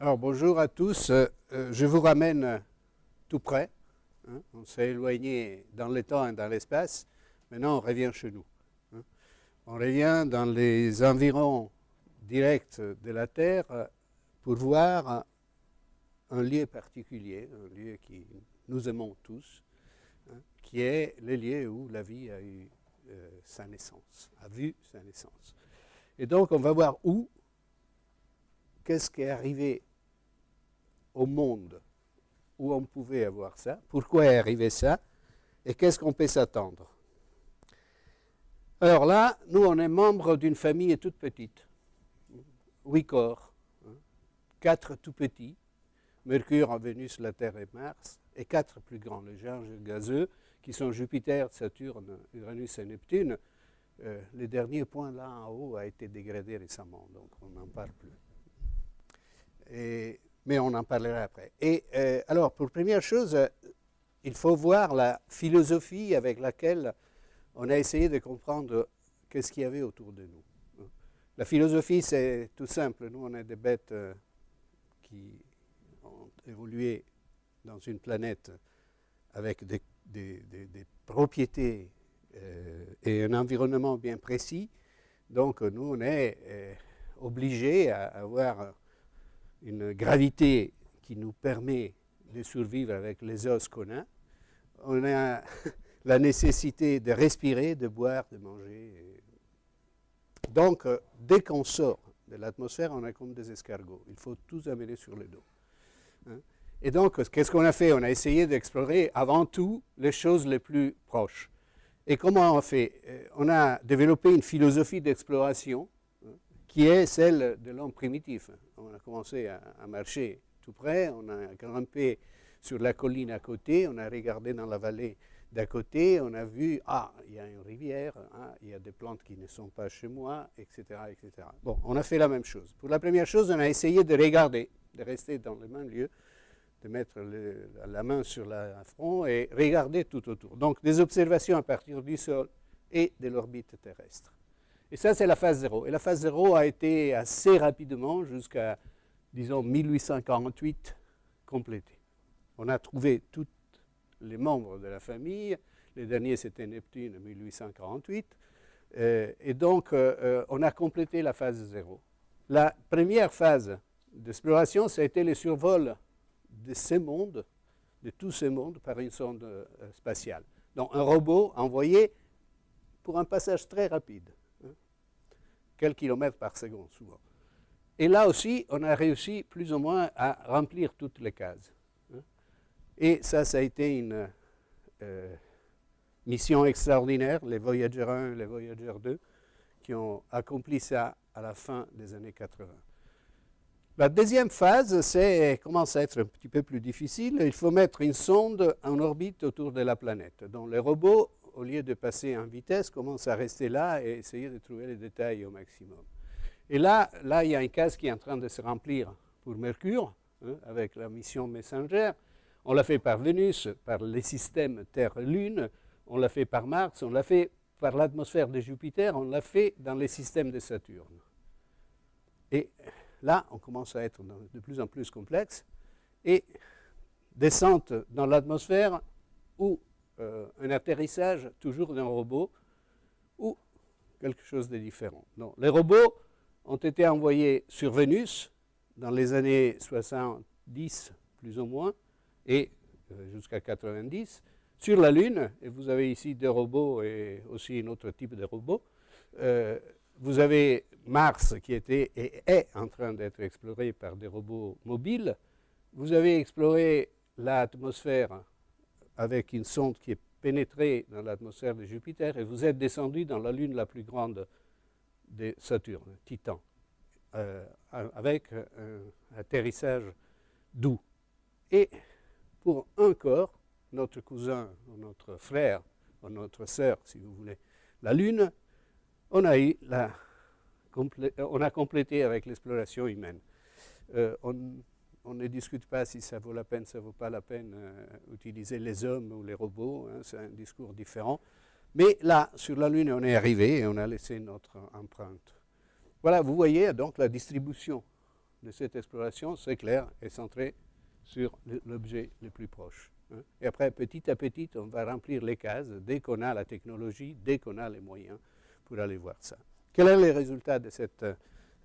Alors bonjour à tous, euh, euh, je vous ramène tout près. Hein. On s'est éloigné dans le temps et dans l'espace. Maintenant on revient chez nous. Hein. On revient dans les environs directs de la Terre euh, pour voir un lieu particulier, un lieu qui nous aimons tous, hein, qui est le lieu où la vie a eu sa naissance, a vu sa naissance. Et donc on va voir où, qu'est-ce qui est arrivé au monde où on pouvait avoir ça, pourquoi est arrivé ça, et qu'est-ce qu'on peut s'attendre? Alors là, nous, on est membre d'une famille toute petite, huit corps, hein. quatre tout petits, Mercure, Vénus, la Terre et Mars, et quatre plus grands, les géants gazeux, qui sont Jupiter, Saturne, Uranus et Neptune. Euh, le dernier point là en haut a été dégradé récemment, donc on n'en parle plus. Et mais on en parlera après. Et euh, alors, pour première chose, euh, il faut voir la philosophie avec laquelle on a essayé de comprendre qu'est-ce qu'il y avait autour de nous. La philosophie, c'est tout simple. Nous, on est des bêtes euh, qui ont évolué dans une planète avec des, propriétés et un environnement bien précis. Donc, nous, on est obligés à avoir une gravité qui nous permet de survivre avec les os qu'on a. On a la nécessité de respirer, de boire, de manger. Donc, euh, dès qu'on sort de l'atmosphère, on est comme des escargots. Il faut tous amener sur le dos. Hein. Et donc, qu'est-ce qu'on a fait? On a essayé d'explorer avant tout les choses les plus proches. Et comment on fait? Euh, On a développé une philosophie d'exploration qui est celle de l'homme primitif. A commencé à, marcher tout près, on a grimpé sur la colline à côté, on a regardé dans la vallée d'à côté, on a vu, ah, il y a une rivière, ah, il y a des plantes qui ne sont pas chez moi, etc., etc. Bon, on a fait la même chose. Pour la première chose, on a essayé de regarder, de rester dans le même lieu, de mettre la main sur le front et regarder tout autour. Donc, des observations à partir du sol et de l'orbite terrestre. Et ça, c'est la phase 0. Et la phase 0 a été assez rapidement, jusqu'à, disons, 1848, complétée. On a trouvé tous les membres de la famille. Les derniers, c'était Neptune en 1848. Euh, et donc, euh, euh, on a complété la phase 0. La première phase d'exploration, ça a été le survol de ces mondes, de tous ces mondes, par une sonde spatiale. Donc, un robot envoyé pour un passage très rapide quelques kilomètres par seconde souvent. Et là aussi, on a réussi plus ou moins à remplir toutes les cases. Hein. Et ça, ça a été une euh, mission extraordinaire, les Voyager 1 et les Voyager 2, qui ont accompli ça à la fin des années 80. La deuxième phase, commence à être un petit peu plus difficile. Il faut mettre une sonde en orbite autour de la planète. Donc les robots au lieu de passer en vitesse, commence à rester là et essayer de trouver les détails au maximum. Et là, là, il y a une case qui est en train de se remplir pour Mercure, hein, avec la mission Messenger. On l'a fait par Vénus, par les systèmes Terre-Lune, on l'a fait par Mars, on l'a fait par l'atmosphère de Jupiter, on l'a fait dans les systèmes de Saturne. Et là, on commence à être de plus en plus complexe. Et descente dans l'atmosphère où euh, un atterrissage toujours d'un robot ou quelque chose de différent. Non, les robots ont été envoyés sur Vénus dans les années 70 plus ou moins et euh, jusqu'à 90 sur la Lune, et vous avez ici des robots et aussi un autre type de robots. Euh, vous avez Mars qui était et est en train d'être exploré par des robots mobiles. Vous avez exploré l'atmosphère avec une sonde qui est pénétrée dans l'atmosphère de Jupiter et vous êtes descendu dans la lune la plus grande de Saturne, Titan, euh, avec un atterrissage doux. Et pour un corps, notre cousin, notre frère, notre sœur, si vous voulez, la Lune, on a, complété avec l'exploration humaine. Euh, on ne discute pas si ça vaut la peine, ça ne vaut pas la peine d'utiliser euh, les hommes ou les robots, hein, c'est un discours différent. Mais là, sur la Lune, on est arrivé et on a laissé notre empreinte. Voilà, vous voyez donc la distribution de cette exploration, c'est clair, est centré sur l'objet le plus proche. Hein. Et après, petit à petit, on va remplir les cases dès qu'on a la technologie, dès qu'on a les moyens pour aller voir ça. Quels sont les résultats de cette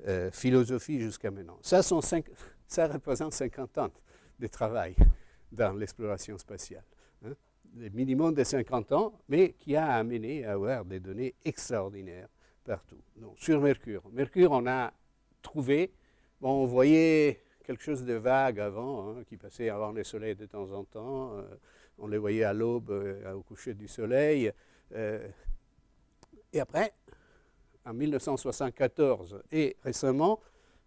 euh, philosophie jusqu'à maintenant? Ça, ça, représente 50 ans de travail dans l'exploration spatiale. Hein. Le minimum de 50 ans, mais qui a amené à avoir des données extraordinaires partout. Donc, sur Mercure. Mercure, on a trouvé, bon, on voyait quelque chose de vague avant, hein, qui passait avant le soleil de temps en temps. Euh, on les voyait à l'aube, euh, au coucher du soleil. et après, en 1974 et récemment,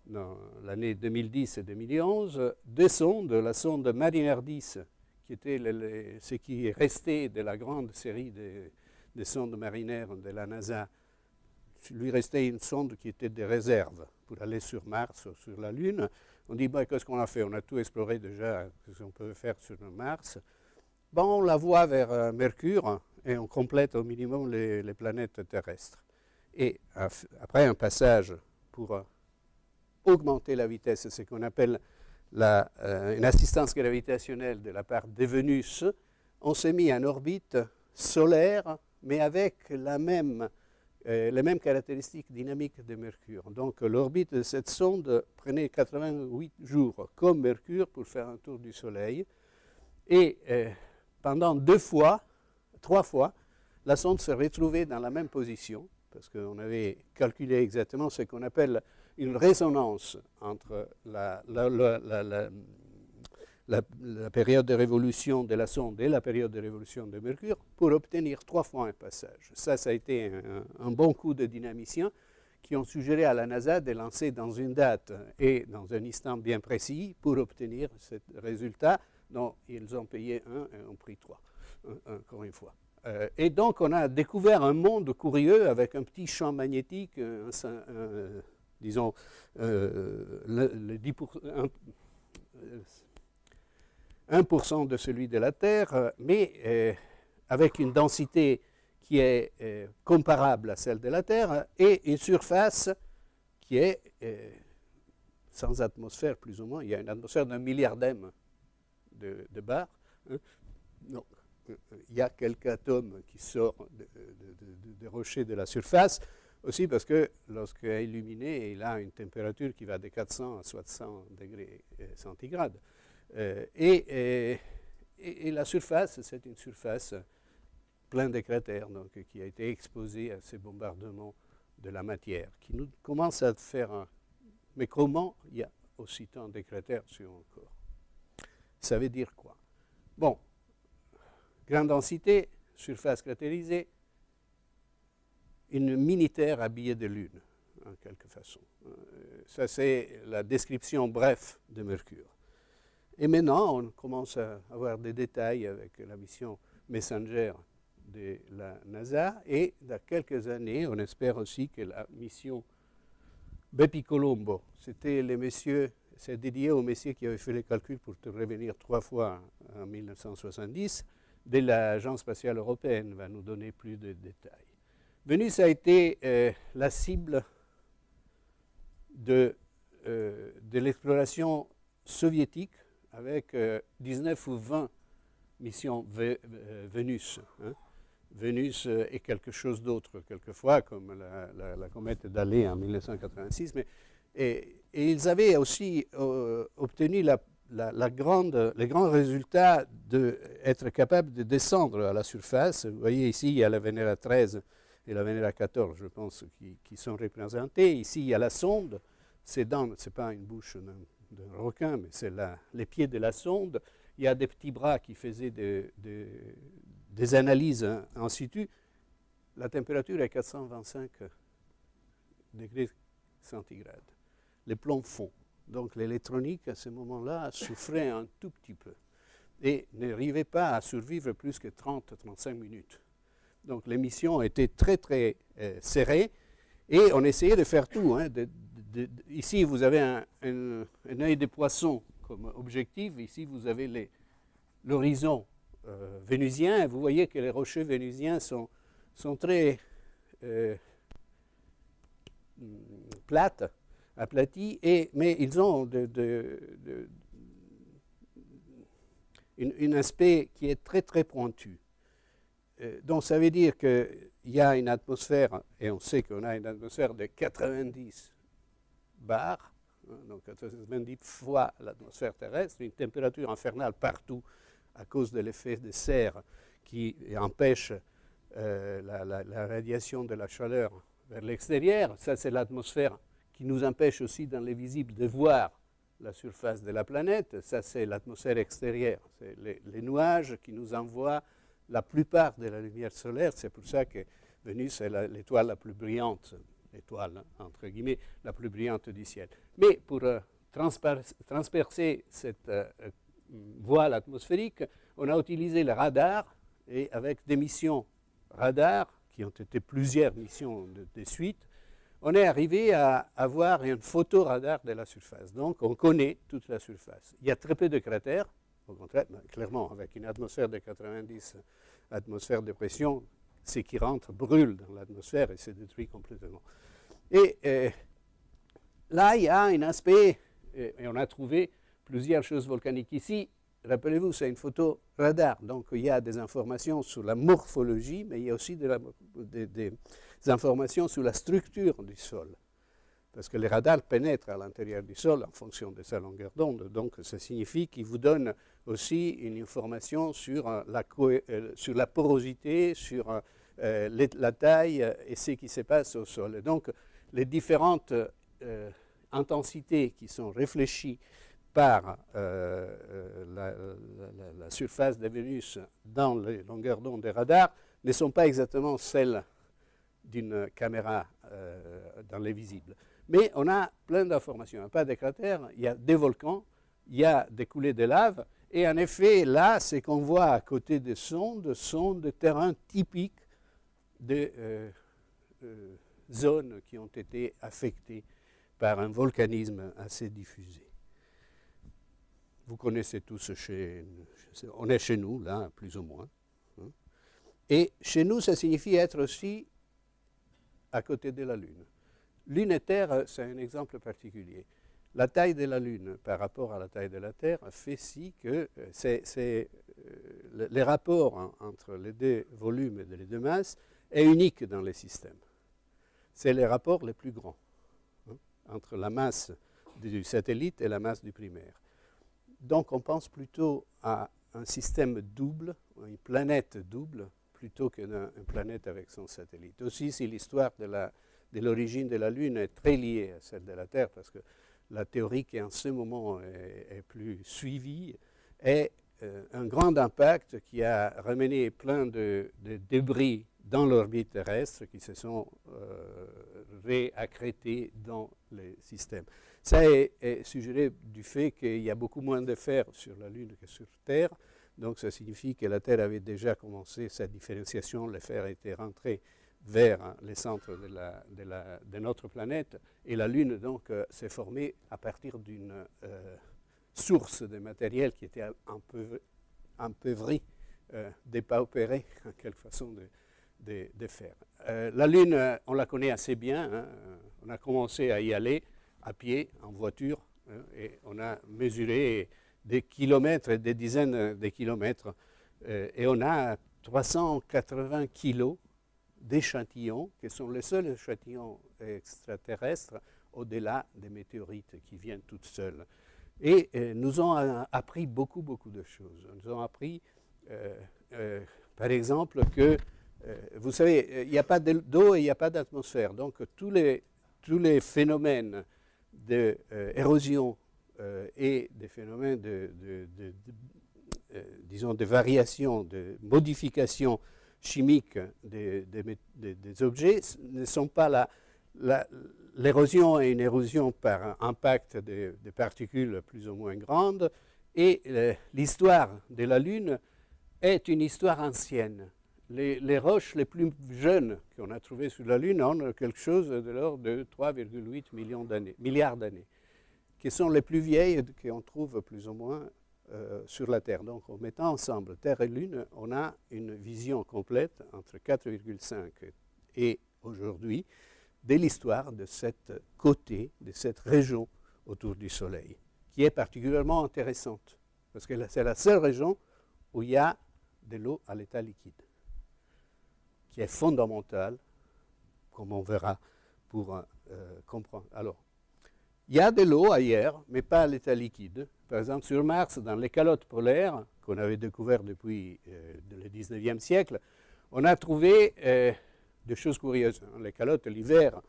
dans l'année 2010 et 2011, deux sondes, la sonde Mariner 10, qui était ce qui est resté de la grande série des, sondes marinaires de la NASA, lui restait une sonde qui était des réserves pour aller sur Mars sur la Lune. On dit, bah, qu'est-ce qu'on a fait? On a tout exploré déjà, ce qu'on peut faire sur Mars. Bon, on la voit vers euh, Mercure et on complète au minimum les planètes terrestres. Et après un passage pour euh, augmenter la vitesse, ce qu'on appelle euh, une assistance gravitationnelle de la part de Vénus, on s'est mis en orbite solaire, mais avec euh, les mêmes caractéristiques dynamiques de Mercure. Donc l'orbite de cette sonde prenait 88 jours comme Mercure pour faire un tour du Soleil. Et pendant deux fois, trois fois, la sonde s'est retrouvée dans la même position parce qu'on avait calculé exactement ce qu'on appelle une résonance entre la, période de révolution de la sonde et la période de révolution de Mercure pour obtenir trois fois un passage. Ça, ça a été un, bon coup de dynamiciens qui ont suggéré à la NASA de lancer dans une date et dans un instant bien précis pour obtenir ce résultat dont ils ont payé un et ont pris trois, encore une fois. Euh, et donc, on a découvert un monde curieux avec un petit champ magnétique, disons, euh, le, 10%, 1%, de celui de la Terre, mais euh, avec une densité qui est comparable à celle de la Terre et une surface qui est sans atmosphère, plus ou moins. Il y a une atmosphère d'un milliard de, de bar. Hein il y a quelques atomes qui sortent des rochers de la surface, aussi parce que lorsqu'il est illuminé, il a une température qui va de 400 à 60 degrés euh, centigrades. Euh, et, et, la surface, c'est une surface pleine de cratères, donc, qui a été exposée à ces bombardements de la matière, qui nous commence à faire un... Mais comment il y a aussi tant de cratères sur un corps? Ça veut dire quoi? Bon, Grande densité, surface cratérisée, une mini-terre habillée de lune, en quelque façon. Euh, ça, c'est la description bref de Mercure. Et maintenant, on commence à avoir des détails avec la mission Messenger de la NASA. Et dans quelques années, on espère aussi que la mission Bepi Colombo, c'était les messieurs, c'est dédié aux messieurs qui avaient fait les calculs pour revenir trois fois en 1970 de l'Agence spatiale européenne va nous donner plus de détails. Venus a été euh, la cible de, euh, de l'exploration soviétique avec 19 euh, ou 20 missions Vénus. Hein. Vénus est quelque chose d'autre quelquefois, comme la, comète d'Allée en 1986, mais et, ils avaient aussi obtenu la la, grande, les grands résultats d'être capable de descendre à la surface. Vous voyez ici, il y a la Vénéra 13 et la Vénéra 14, je pense, qui, sont représentés. Ici, il y a la sonde. Ces dents, ce n'est pas une bouche d'un requin, mais c'est les pieds de la sonde. Il y a des petits bras qui faisaient des analyses en situ. La température est 425 degrés centigrades. Les plombs fond. Donc l'électronique, à ce moment-là, souffrait un tout petit peu et n'arrivait pas à survivre plus que 30-35 minutes. Donc l'émission était très, très euh, serrée et on essayait de faire tout. Hein, ici, vous avez un, œil de poisson comme objectif. Ici, vous avez l'horizon euh, vénusien. Vous voyez que les rochers vénusiens sont, sont très euh, plates aplatis, et, mais ils ont un aspect qui est très très pointu. Euh, donc ça veut dire qu'il y a une atmosphère, et on sait qu'on a une atmosphère de 90 bars, hein, donc 90 fois l'atmosphère terrestre, une température infernale partout à cause de l'effet de serre qui empêche euh, la, radiation de la chaleur vers l'extérieur. Ça, c'est l'atmosphère qui nous empêche aussi dans les visibles de voir la surface de la planète. Ça, c'est l'atmosphère extérieure. C'est les, nuages qui nous envoient la plupart de la lumière solaire. C'est pour ça que Vénus est l'étoile la, plus brillante, l'étoile, entre guillemets, la plus brillante du ciel. Mais pour euh, transpercer cette euh, voile atmosphérique, on a utilisé le radar et avec des missions radar, qui ont été plusieurs missions de, suite, on est arrivé à avoir une photo radar de la surface. Donc, on connaît toute la surface. Il y a très peu de cratères, au contraire, clairement, avec une atmosphère de 90 atmosphères de pression, ce qui rentre brûle dans l'atmosphère et se détruit complètement. Et euh, là, il y a un aspect, et on a trouvé plusieurs choses volcaniques ici. Rappelez-vous, c'est une photo radar, donc il y a des informations sur la morphologie, mais il y a aussi des, informations sur la structure du sol. Parce que les radars pénètrent à l'intérieur du sol en fonction de sa longueur d'onde. Donc, ça signifie qu'ils vous donnent aussi une information sur euh, la, euh, la porosité, sur euh, la taille et ce qui se passe au sol. donc, les différentes intensités qui sont réfléchies par euh, la, surface de Vénus dans les longueurs d'onde des radars ne sont pas exactement celles d'une caméra dans les visibles. Mais on a plein d'informations. Il n'y a pas de cratères, il y a des volcans, il y a des coulées de lave. Et en effet, là, ce qu'on voit à côté des sondes sont des terrains typiques de zones qui ont été affectées par un volcanisme assez diffusé. Vous connaissez tous chez, on est chez nous, là, plus ou moins. Hein. Et chez nous, ça signifie être aussi à côté de la Lune. Lune et Terre, c'est un exemple particulier. La taille de la Lune par rapport à la taille de la Terre fait si que euh, euh, les rapports entre les deux volumes et les deux masses est unique dans les systèmes. C'est les rapports les plus grands hein, entre la masse du satellite et la masse du primaire. Donc on pense plutôt à un système double, une planète double, plutôt qu'une planète avec son satellite. Aussi, si l'histoire de l'origine de, la Lune est très liée à celle de la Terre, parce que la théorie qui en ce moment est, plus suivie est euh, un grand impact qui a ramené plein de, débris dans l'orbite terrestre qui se sont euh, réaccrétés dans les systèmes. Ça est, suggéré du fait qu'il y a beaucoup moins de fer sur la Lune que sur Terre. Donc ça signifie que la Terre avait déjà commencé sa différenciation, le fer était rentré vers hein, les centres de, notre planète, et la Lune donc euh, s'est formée à partir d'une euh, source de matériel qui était un peu empeuvrée, euh, dépaupérée en quelque façon de, faire. la Lune, on la connaît assez bien, hein. on a commencé à y aller, à pied, en voiture, et on a mesuré des kilomètres des dizaines de kilomètres, euh, et on a 380 kilos d'échantillons, qui sont les seuls échantillons extraterrestres au-delà des météorites qui viennent toutes seules. Et euh, nous ont appris beaucoup, beaucoup de choses. Nous ont appris, euh, par exemple, que, vous savez, il n'y a pas d'eau et il n'y a pas d'atmosphère. Donc, tous les, tous les phénomènes d'érosion euh, euh, et des phénomènes de, euh, disons, de variation, de modification chimique des, objets ne sont pas là. L'érosion est une érosion par impact de, particules plus ou moins grandes et l'histoire de la Lune est une histoire ancienne les, roches les plus jeunes qu'on a trouvées sur la Lune ont quelque chose de l'ordre de 3,8 milliards d'années, qui sont les plus vieilles qu'on trouve plus ou moins euh, sur la Terre. Donc en mettant ensemble Terre et Lune, on a une vision complète entre 4,5 et aujourd'hui de l'histoire de cette côté, de cette région autour du Soleil, qui est particulièrement intéressante, parce que c'est la seule région où il y a de l'eau à l'état liquide, qui est fondamentale, comme on verra, pour euh, comprendre. Alors, il y a de l'eau ailleurs, mais pas à l'état liquide. Par exemple, sur Mars, dans les calottes polaires, qu'on avait découvert depuis euh, le 19e siècle, on a trouvé euh, des choses curieuses. Les calottes, l'hiver,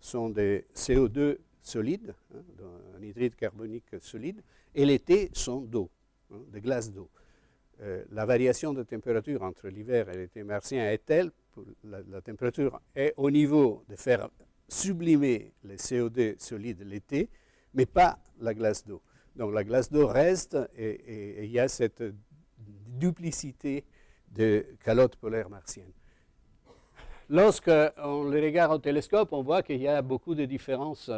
sont des CO2 solides, hein, un hydride carbonique solide, et l'été sont d'eau, hein, de glace d'eau. Euh, la variation de température entre l'hiver et l'été martien est telle, la, la, température est au niveau de faire sublimer les CO2 solides l'été, mais pas la glace d'eau. Donc la glace d'eau reste et il y a cette duplicité de calottes polaires martiennes. Lorsqu'on les regarde au télescope, on voit qu'il y a beaucoup de différences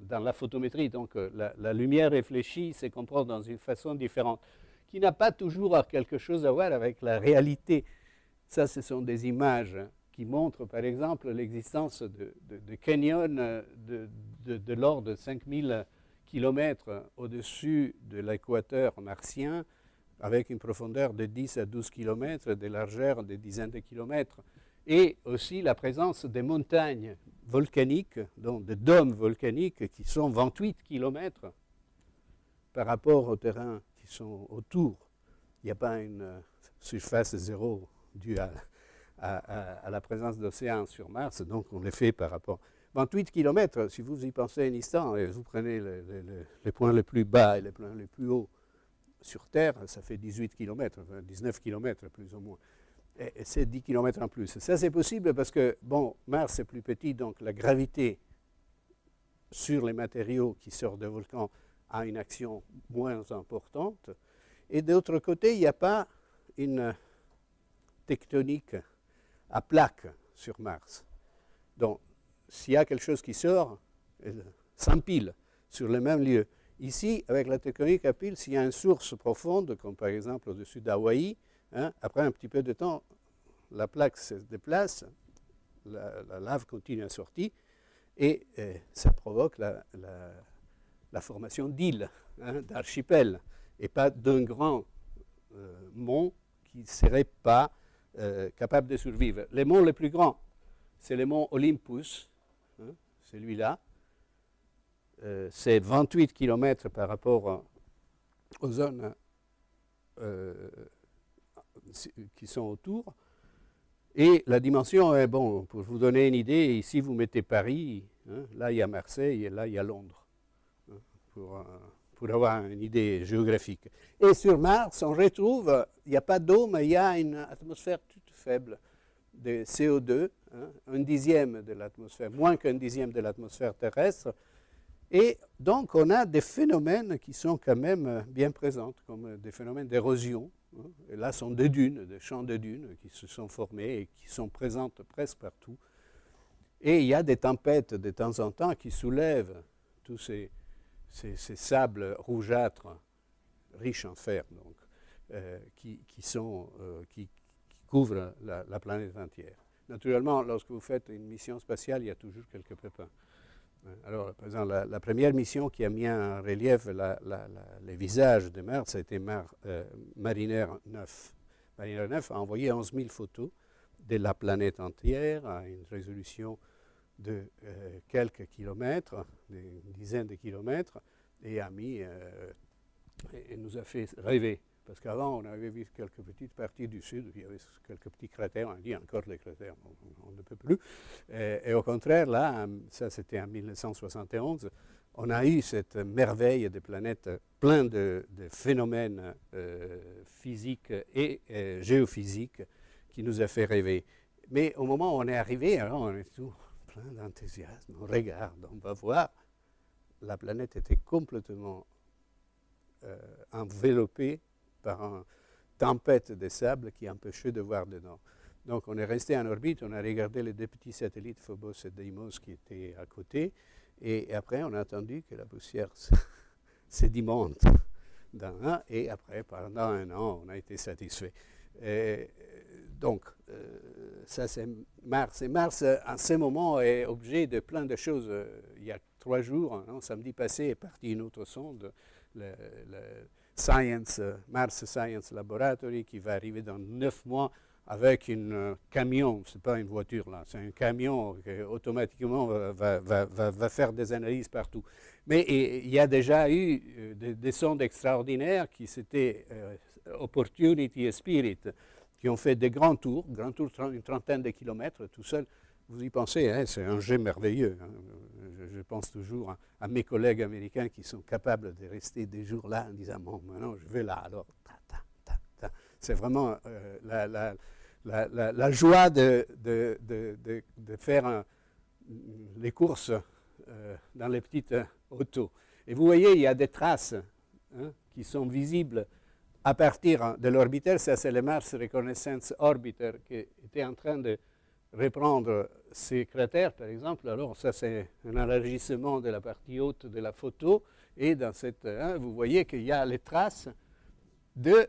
dans la photométrie. Donc la, la lumière réfléchie se comporte dans une façon différente, qui n'a pas toujours quelque chose à voir avec la réalité. Ça, ce sont des images qui montrent, par exemple, l'existence de, canyons de, de l'ordre de 5000 km au-dessus de l'équateur martien, avec une profondeur de 10 à 12 km, des largeurs de dizaines de kilomètres, et aussi la présence des montagnes volcaniques, donc des dômes volcaniques qui sont 28 km par rapport au terrain qui sont autour. Il n'y a pas une surface zéro due à, la présence d'océans sur Mars, donc on les fait par rapport. 28 km, si vous y pensez un instant, et vous prenez les points les plus bas et les points les plus hauts, sur Terre, ça fait 18 km, 19 km plus ou moins. Et, c'est 10 km en plus. Ça, c'est possible parce que, bon, Mars est plus petit, donc la gravité sur les matériaux qui sortent des volcans a une action moins importante. Et d'autre côté, il n'y a pas une tectonique à plaque sur Mars. Donc, s'il y a quelque chose qui sort, elle s'empile sur le même lieu. Ici, avec la tectonique à pile, s'il y a une source profonde, comme par exemple au-dessus d'Hawaï, hein, après un petit peu de temps, la plaque se déplace, la, lave continue à sortir, et euh, ça provoque la, formation d'îles, hein, d'archipels, et pas d'un grand euh, mont qui ne serait pas euh, capable de survivre. Les monts les plus grands, c'est le mont Olympus, hein, celui-là, euh, c'est 28 km par rapport aux zones euh, qui sont autour. Et la dimension est, bon, pour vous donner une idée, ici vous mettez Paris, hein, là il y a Marseille et là il y a Londres, hein, euh, pour, avoir une idée géographique. Et sur Mars, on retrouve, il n'y a pas d'eau, mais il y a une atmosphère toute faible de CO2, hein, un dixième de l'atmosphère, moins qu'un dixième de l'atmosphère terrestre, et donc, on a des phénomènes qui sont quand même bien présents, comme des phénomènes d'érosion. Hein. Et là, sont des dunes, des champs de dunes qui se sont formés et qui sont présentes presque partout. Et il y a des tempêtes de temps en temps qui soulèvent tous ces, sables rougeâtres, riches en fer, donc, euh, qui, euh, qui, couvrent la, la, planète entière. Naturellement, lorsque vous faites une mission spatiale, il y a toujours quelques pépins. Alors, par la, première mission qui a mis en relief les visages de Mars, c'était Mar, euh, Mariner 9. Mariner 9 a envoyé 11 000 photos de la planète entière à une résolution de euh, quelques kilomètres, des dizaines de kilomètres, et a mis, euh, et nous a fait rêver. Parce qu'avant, on avait vu quelques petites parties du sud, il y avait quelques petits cratères, on dit encore les cratères, on, ne peut plus. Et, au contraire, là, ça c'était en 1971, on a eu cette merveille des planètes, plein de, phénomènes euh, physiques et géophysiques qui nous a fait rêver. Mais au moment où on est arrivé, alors on est tout plein d'enthousiasme, on regarde, on va voir, la planète était complètement euh, enveloppée par une tempête de sable qui empêchait de voir dedans. Donc on est resté en orbite, on a regardé les deux petits satellites Phobos et Deimos qui étaient à côté, et après on a attendu que la poussière sédimente dans et après pendant un an on a été satisfait. Donc euh, ça c'est Mars. Et Mars, en ce moment, est objet de plein de choses. Il y a trois jours, hein, samedi passé, est partie une autre sonde, le, Science, Mars Science Laboratory, qui va arriver dans neuf mois avec un camion, ce n'est pas une voiture là, c'est un camion qui automatiquement va, faire des analyses partout. Mais il y a déjà eu des, sondes extraordinaires qui s'étaient Opportunity et Spirit, qui ont fait des grands tours, grands tours une trentaine de kilomètres tout seul. Vous y pensez, hein, c'est un jet merveilleux. Hein. Je, pense toujours à, mes collègues américains qui sont capables de rester des jours là en disant bon, maintenant je vais là, alors c'est vraiment euh, la, joie de, faire les courses euh, dans les petites autos. Et vous voyez, il y a des traces hein, qui sont visibles à partir de l'orbiter, ça c'est le Mars Reconnaissance Orbiter qui était en train de reprendre ces cratères, par exemple. Alors ça c'est un élargissement de la partie haute de la photo. Et dans cette, hein, vous voyez qu'il y a les traces de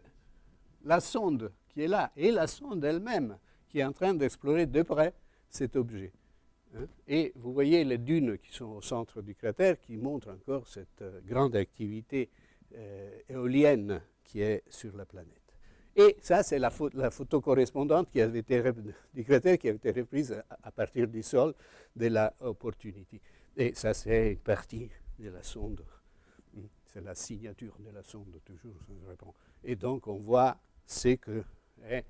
la sonde qui est là, et la sonde elle-même qui est en train d'explorer de près cet objet. Hein. Et vous voyez les dunes qui sont au centre du cratère qui montrent encore cette euh, grande activité euh, éolienne qui est sur la planète. Et ça, c'est la, photo correspondante qui avait été, du cratère qui avait été reprise à, partir du sol de la Opportunity. Et ça, c'est une partie de la sonde. C'est la signature de la sonde, toujours. Et donc, on voit ce que est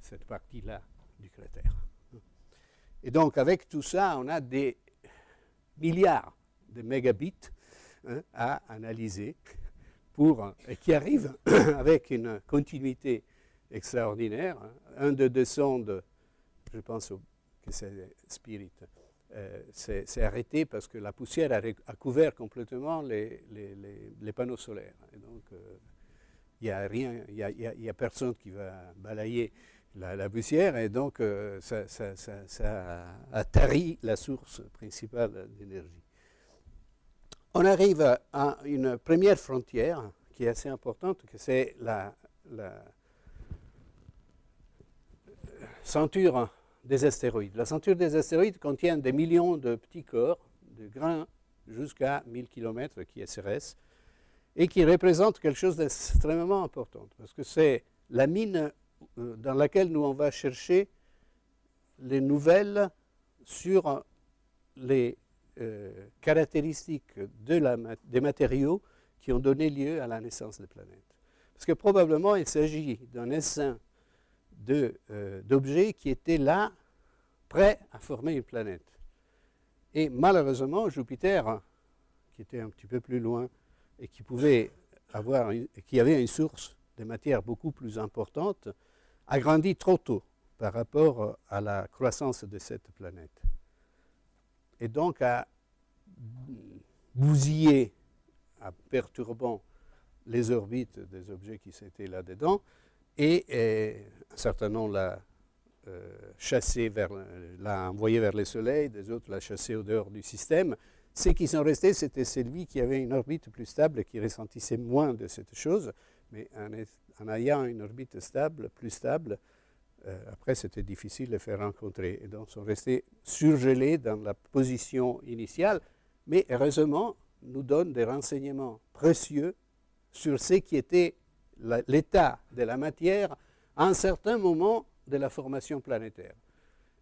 cette partie-là du cratère. Et donc, avec tout ça, on a des milliards de mégabits hein, à analyser pour, et qui arrive avec une continuité extraordinaire. Un de deux sondes, je pense que c'est Spirit, euh, s'est arrêté parce que la poussière a, couvert complètement les, panneaux solaires. Et donc, euh, il n'y a n'y a, personne qui va balayer la, poussière et donc euh, ça, ça, a tari la source principale d'énergie on arrive à une première frontière qui est assez importante, que c'est la, ceinture des astéroïdes. La ceinture des astéroïdes contient des millions de petits corps, de grains jusqu'à 1000 km qui est CRS, et qui représente quelque chose d'extrêmement important, parce que c'est la mine euh, dans laquelle nous on va chercher les nouvelles sur les euh, caractéristiques des matériaux qui ont donné lieu à la naissance des planètes. Parce que probablement il s'agit d'un essaim euh, d'objets qui étaient là, prêts à former une planète. Et malheureusement, Jupiter, qui était un petit peu plus loin et qui pouvait avoir, qui avait une source de matière beaucoup plus importante, a grandi trop tôt par rapport à la croissance de cette planète et donc à bousiller, en perturbant les orbites des objets qui étaient là-dedans, et, un certain nombre l'a euh, chassé vers, l'a envoyé vers le Soleil, des autres l'a chassé au dehors du système. Ceux qui sont restés, c'était celui qui avait une orbite plus stable, qui ressentissait moins de cette chose, mais en ayant une orbite stable, plus stable, après, c'était difficile de les faire rencontrer. Et donc, sont restés surgelés dans la position initiale, mais heureusement, nous donnent des renseignements précieux sur ce qui était l'état de la matière à un certain moment de la formation planétaire.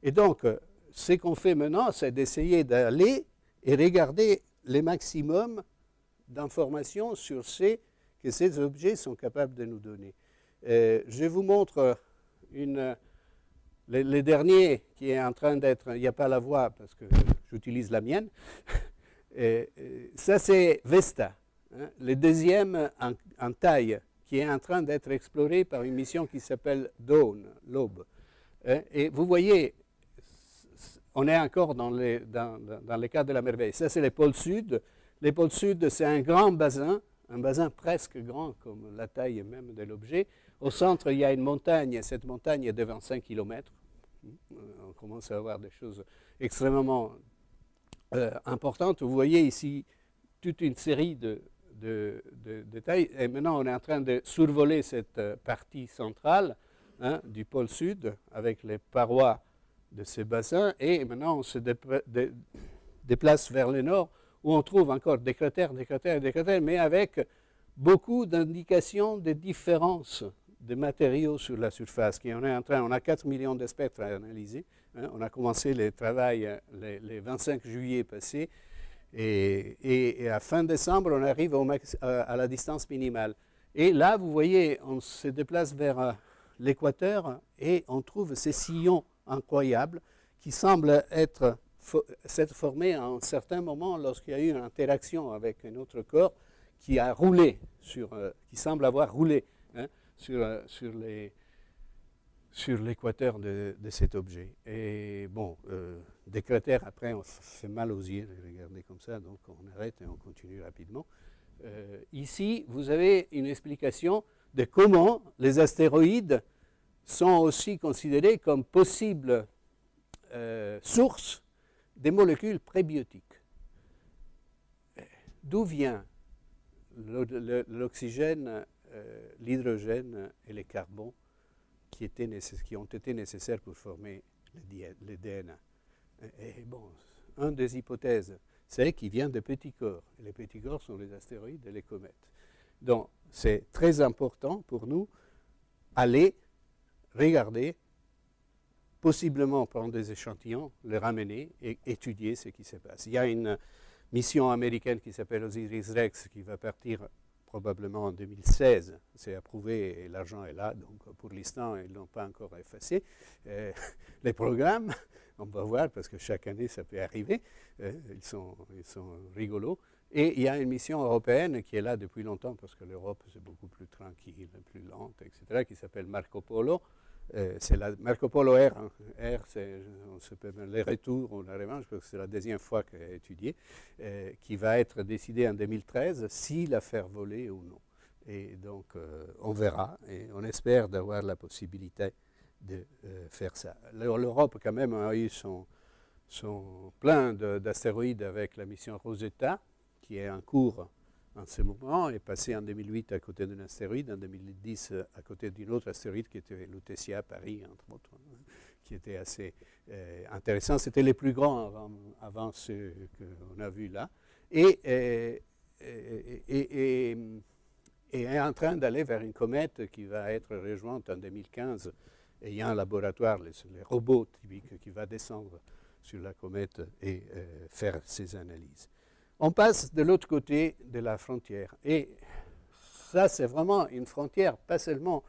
Et donc, euh, ce qu'on fait maintenant, c'est d'essayer d'aller et regarder les maximums d'informations sur ce que ces objets sont capables de nous donner. Euh, je vous montre une, le, dernier qui est en train d'être, il n'y a pas la voix parce que j'utilise la mienne, ça c'est Vesta, hein, le deuxième en, taille qui est en train d'être exploré par une mission qui s'appelle Dawn, l'aube. Hein, et vous voyez, on est encore dans, les, dans, dans le cas de la merveille. Ça c'est les pôles sud. Les pôles sud, c'est un grand bassin, un bassin presque grand comme la taille même de l'objet, au centre, il y a une montagne, cette montagne est de 25 km. On commence à avoir des choses extrêmement euh, importantes. Vous voyez ici toute une série de, tailles. Et maintenant, on est en train de survoler cette euh, partie centrale hein, du pôle sud avec les parois de ces bassins. Et maintenant, on se déplace vers le nord, où on trouve encore des cratères, des cratères, des cratères, mais avec beaucoup d'indications de différences de matériaux sur la surface. On, est en train, on a 4 millions de spectres à analyser. Hein. on a commencé le travail euh, les, 25 juillet passé. Et, à fin décembre, on arrive max, à la distance minimale. Et là, vous voyez, on se déplace vers euh, l'équateur et on trouve ces sillons incroyables qui semblent être s'être formés à un certain moment lorsqu'il y a eu une interaction avec un autre corps qui a roulé, sur, euh, qui semble avoir roulé hein, sur, euh, sur, les, sur l'équateur de, cet objet. Et bon, des cratères, après, on fait mal aux yeux de regarder comme ça, donc on arrête et on continue rapidement. ici, vous avez une explication de comment les astéroïdes sont aussi considérés comme possibles euh, sources des molécules prébiotiques. D'où vient l'oxygène, euh, l'hydrogène et les carbons qui, étaient qui, ont été nécessaires pour former le, DNA et, bon, une des hypothèses, c'est qu'il vient de petits corps. Les petits corps sont les astéroïdes et les comètes. Donc, c'est très important pour nous aller regarder, possiblement prendre des échantillons, les ramener et étudier ce qui se passe. Il y a une mission américaine qui s'appelle Osiris-Rex qui va partir probablement en 2016. C'est approuvé et l'argent est là, donc pour l'instant, ils n'ont pas encore effacé euh, les programmes. On va voir parce que chaque année, ça peut arriver. Euh, ils, sont, ils sont rigolos. Et il y a une mission européenne qui est là depuis longtemps parce que l'Europe, c'est beaucoup plus tranquille, plus lente, etc., qui s'appelle Marco Polo. Euh, c'est la Marco Polo R. Hein. R, c'est les retours ou la revanche, parce que c'est la deuxième fois qu'elle est étudiée, euh, qui va être décidée en 2013 si la faire voler ou non. Et donc, euh, on verra et on espère d'avoir la possibilité de faire ça. L'Europe, quand même, a eu son, son plein d'astéroïdes avec la mission Rosetta, qui est en cours en ce moment, est passé en 2008 à côté d'un astéroïde, en 2010 euh, à côté d'un autre astéroïde qui était Lutetia à Paris, entre autres, hein, qui était assez euh, intéressant. C'était les plus grands avant, avant qu'on a vus là. Et, euh, et, est en train d'aller vers une comète qui va être rejointe en 2015. Et il y a un laboratoire, les, robots typiques, qui va descendre sur la comète et faire ses analyses on passe de l'autre côté de la frontière. Et ça, c'est vraiment une frontière, pas seulement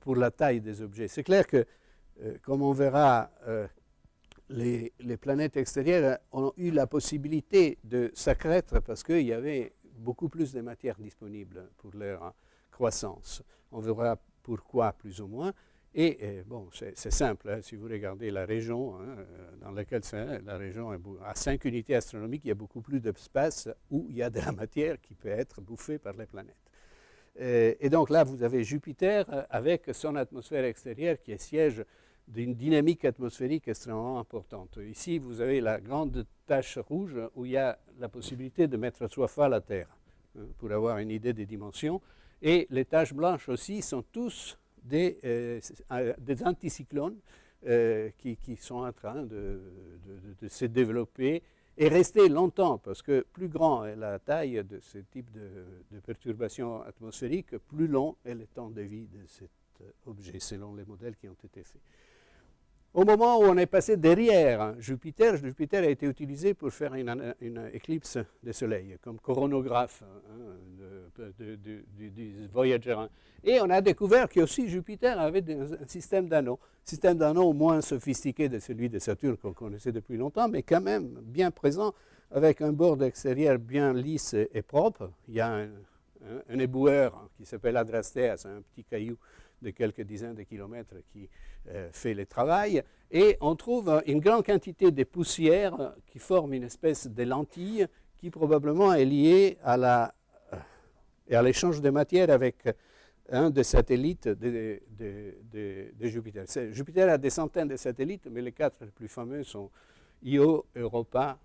pour la taille des objets. C'est clair que, euh, comme on verra, euh, les, planètes extérieures ont eu la possibilité de s'accroître parce qu'il y avait beaucoup plus de matière disponible pour leur croissance. On verra pourquoi, plus ou moins. Et, euh, bon, c'est simple, hein, si vous regardez la région hein, euh, dans laquelle c'est, la région à 5 unités astronomiques, il y a beaucoup plus d'espace où il y a de la matière qui peut être bouffée par les planètes. Euh, et donc là, vous avez Jupiter avec son atmosphère extérieure qui est siège d'une dynamique atmosphérique extrêmement importante. Ici, vous avez la grande tache rouge où il y a la possibilité de mettre trois fois la Terre, hein, pour avoir une idée des dimensions. Et les taches blanches aussi sont tous des, euh, des anticyclones euh, qui, sont en train de, de, se développer et rester longtemps, parce que plus grand est la taille de ce type de, perturbation atmosphérique, plus long est le temps de vie de cet objet, selon les modèles qui ont été faits. Au moment où on est passé derrière Jupiter, Jupiter a été utilisé pour faire une, éclipse de soleil, comme coronographe hein, du Voyager 1. Et on a découvert que aussi Jupiter avait un système d'anneaux, système d'anneaux moins sophistiqué de celui de Saturne qu'on connaissait depuis longtemps, mais quand même bien présent, avec un bord extérieur bien lisse et propre. Il y a un, un éboueur qui s'appelle Adrastea, c'est un petit caillou de quelques dizaines de kilomètres qui euh, fait le travail. Et on trouve une grande quantité de poussières qui forment une espèce de lentille qui probablement est liée à la, l'échange de matière avec un des satellites de, Jupiter. Jupiter a des centaines de satellites, mais les quatre les plus fameux sont Io, Europa,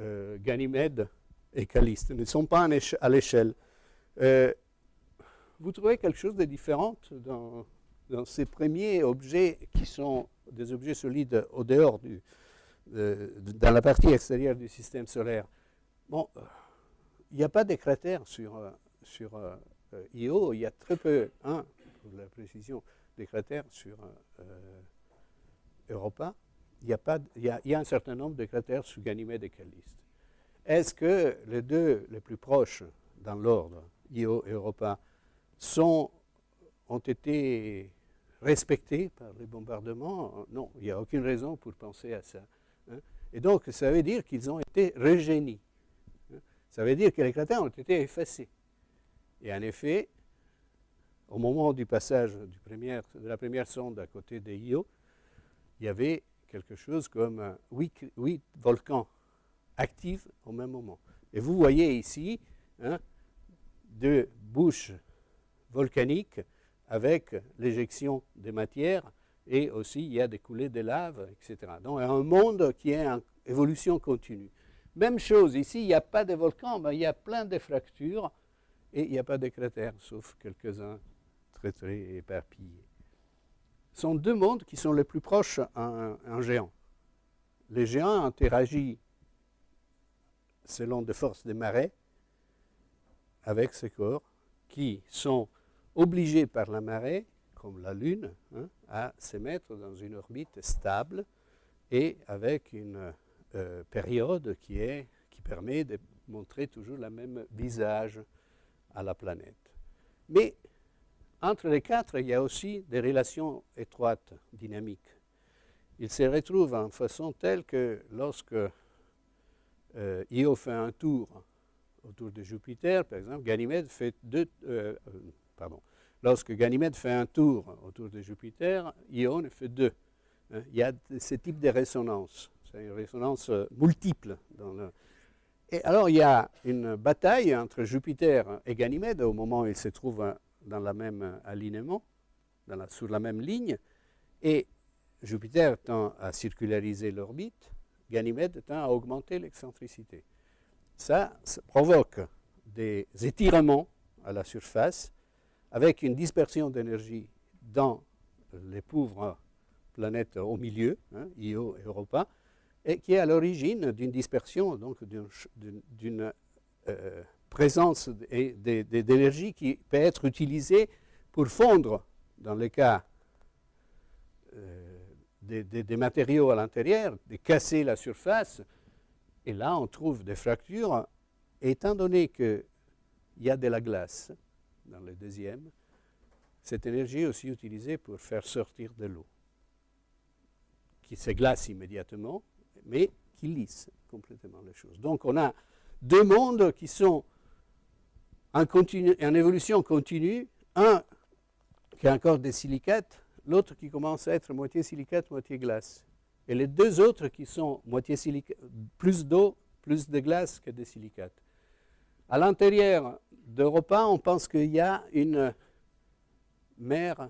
euh, Ganymède et Calliste. Ils ne sont pas à l'échelle. Euh, vous trouvez quelque chose de différent dans, ces premiers objets qui sont des objets solides au dehors, dans la partie extérieure du système solaire? Bon, il n'y a pas de cratères sur, sur Io, il y a très peu, hein, pour la précision, des cratères sur Europa. Il y, a un certain nombre de cratères sous Ganymède et Calliste. Est-ce que les deux les plus proches dans l'ordre, Io et Europa, sont, ont été respectés par les bombardements Non, il n'y a aucune raison pour penser à ça. Hein. Et donc, ça veut dire qu'ils ont été régénis. Hein. Ça veut dire que les cratères ont été effacés. Et en effet, au moment du passage de la première sonde à côté de Io, il y avait quelque chose comme huit, huit volcans actifs au même moment. Et vous voyez ici hein, deux bouches volcaniques avec l'éjection des matières et aussi il y a des coulées de lave, etc. Donc un monde qui est en évolution continue. Même chose, ici il n'y a pas de volcans, mais il y a plein de fractures et il n'y a pas de cratères, sauf quelques-uns très très éparpillés. Ce sont deux mondes qui sont les plus proches en, en géant. Les géants interagissent selon des forces des marées avec ces corps qui sont obligés par la marée, comme la Lune, hein, à se mettre dans une orbite stable et avec une euh, période qui, permet de montrer toujours le même visage à la planète. Mais entre les quatre, il y a aussi des relations étroites, dynamiques. Ils se retrouvent en façon telle que lorsque euh, Io fait un tour autour de Jupiter, par exemple, Ganymède fait deux, euh, lorsque Ganymède fait un tour autour de Jupiter, Io fait deux. Hein. il y a ce type de résonance, c'est une résonance multiple. Dans le... Et alors il y a une bataille entre Jupiter et Ganymède au moment où ils se trouvent dans le même alignement, dans la, sur la même ligne, et Jupiter tend à circulariser l'orbite, Ganymède tend à augmenter l'excentricité. Ça, provoque des étirements à la surface avec une dispersion d'énergie dans les pauvres planètes au milieu, hein, Io et Europa, et qui est à l'origine d'une dispersion, donc d'une euh, présence d'énergie qui peut être utilisée pour fondre, dans le cas euh, des, des, matériaux à l'intérieur, de casser la surface. Et là, on trouve des fractures. étant donné qu'il y a de la glace dans le deuxième, cette énergie est aussi utilisée pour faire sortir de l'eau, qui se glace immédiatement, mais qui lisse complètement les choses. Donc on a deux mondes qui sont en, évolution continue, un qui a encore des silicates, l'autre qui commence à être moitié silicate, moitié glace. Et les deux autres qui sont moitié silicate, plus d'eau, plus de glace que de silicates. À l'intérieur d'Europa, on pense qu'il y a une mer,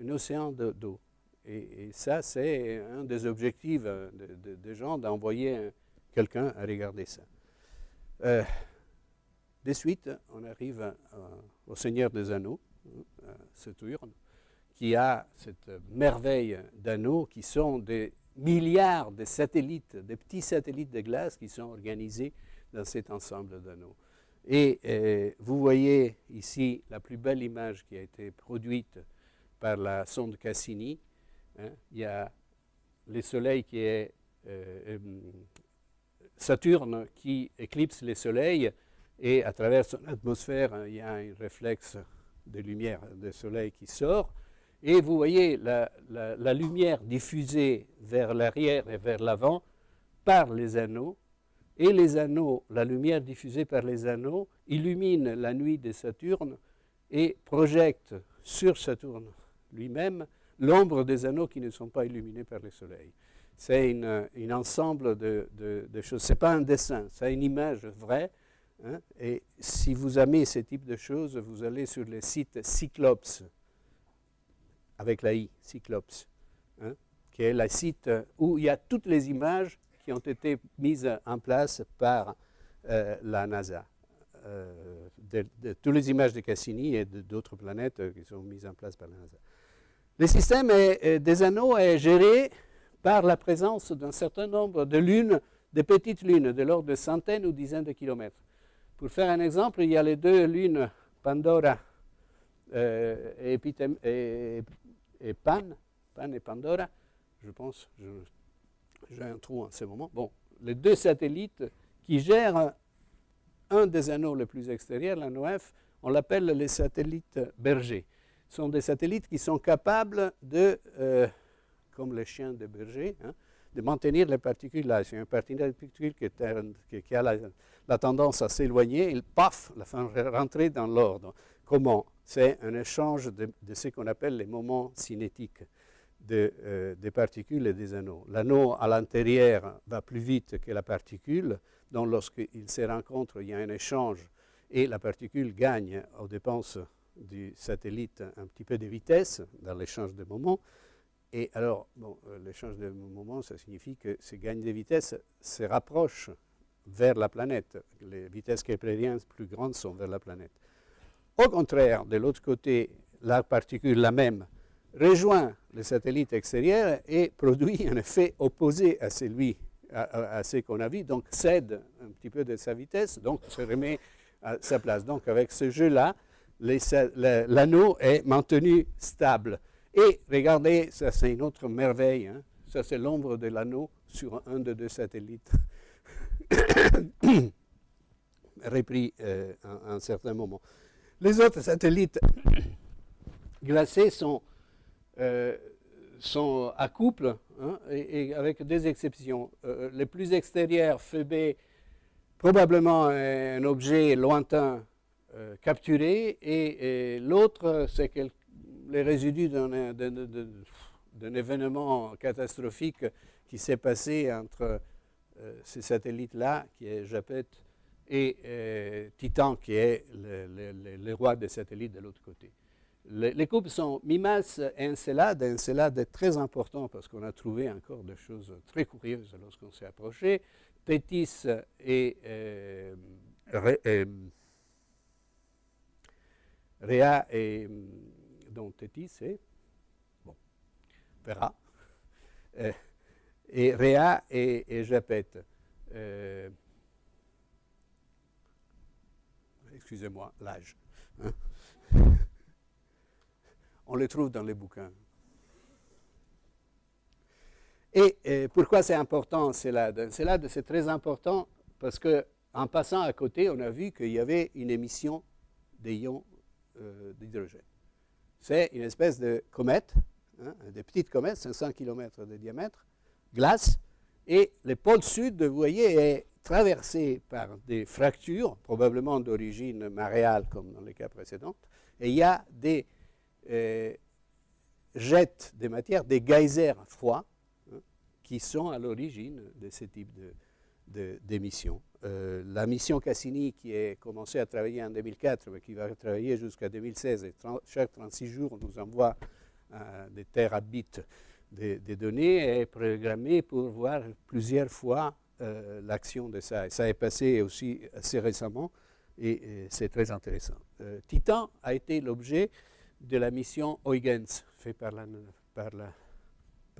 un océan d'eau. Et, ça, c'est un des objectifs des de, de gens d'envoyer quelqu'un à regarder ça. Euh, de suite, on arrive à, au Seigneur des Anneaux, Saturne, qui a cette merveille d'anneaux qui sont des milliards de satellites, de petits satellites de glace qui sont organisés dans cet ensemble d'anneaux. Et euh, vous voyez ici la plus belle image qui a été produite par la sonde Cassini. Hein. Il y a le Soleil qui est euh, euh, Saturne qui éclipse le Soleil et à travers son atmosphère, hein, il y a un réflexe de lumière du Soleil qui sort. Et vous voyez la, lumière diffusée vers l'arrière et vers l'avant par les anneaux. Et les anneaux, la lumière diffusée par les anneaux, illumine la nuit de Saturne et projette sur Saturne lui-même l'ombre des anneaux qui ne sont pas illuminés par le Soleil. C'est un ensemble de, choses. Ce n'est pas un dessin, c'est une image vraie Hein? Et si vous aimez ce type de choses, vous allez sur le site Cyclops, avec la I, Cyclops, hein? qui est le site où il y a toutes les images qui ont été mises en place par euh, la NASA. Euh, toutes les images de Cassini et d'autres planètes qui sont mises en place par la NASA. Le système des anneaux est géré par la présence d'un certain nombre de lunes, de petites lunes, de l'ordre de centaines ou dizaines de kilomètres. Pour faire un exemple, il y a les deux lunes Pandora euh, et, Pan, Pan et Pandora, je pense, j'ai un trou en ce moment. Bon, les deux satellites qui gèrent un des anneaux les plus extérieurs, l'anneau F, on l'appelle les satellites bergers. Ce sont des satellites qui sont capables de, euh, comme les chiens de berger, hein, de maintenir les particules là. C'est une particule qui, qui, a la, tendance à s'éloigner, il paf, la fin rentrer dans l'ordre. Comment? C'est un échange de, ce qu'on appelle les moments cinétiques euh, des particules et des anneaux. L'anneau à l'intérieur va plus vite que la particule, donc lorsqu'ils se rencontrent, il y a un échange et la particule gagne aux dépenses du satellite un petit peu de vitesse dans l'échange de moments. Et alors, bon, euh, l'échange de moments, ça signifie que ces gains de vitesse se rapprochent vers la planète. Les vitesses keplériennes plus grandes sont vers la planète. Au contraire, de l'autre côté, la particule, la même, rejoint le satellite extérieur et produit un effet opposé à celui qu'on a vu, donc cède un petit peu de sa vitesse, donc se remet à sa place. Donc avec ce jeu-là, l'anneau est maintenu stable. Et regardez, ça c'est une autre merveille, hein. ça c'est l'ombre de l'anneau sur un de deux satellites, repris euh, à un certain moment. Les autres satellites glacés sont, euh, sont à couple, hein, et, avec des exceptions. Euh, les plus extérieurs, Phoebe, probablement un objet lointain euh, capturé, et, l'autre, c'est les résidus d'un événement catastrophique qui s'est passé entre ces satellites-là, qui est Japet, et Titan, qui est le, roi des satellites de l'autre côté. Les couples sont Mimas et Encelade. Encelade est très important parce qu'on a trouvé encore des choses très curieuses lorsqu'on s'est approché. Tétis et, euh, Réa et donc Tétis et bon, Vera, euh, et Réa et, et Japet. Euh, excusez-moi, l'âge. Hein. On les trouve dans les bouquins. Et, pourquoi c'est important, Célade? Célade, c'est très important parce qu'en passant à côté, on a vu qu'il y avait une émission d'ions euh, d'hydrogène. C'est une espèce de comète, hein, des petites comètes, 500 km de diamètre, glace, et le pôle sud, vous voyez, est traversé par des fractures, probablement d'origine maréale comme dans les cas précédents, et il y a des euh, jets de matière, des geysers froids, hein, qui sont à l'origine de ce type d'émissions. De, euh, la mission Cassini, qui a commencé à travailler en 2004, mais qui va travailler jusqu'à 2016, et chaque 36 jours nous envoie euh, des terabits des de données, est programmée pour voir plusieurs fois l'action de ça. Et ça est passé aussi assez récemment et, c'est très intéressant. Titan a été l'objet de la mission Huygens, faite par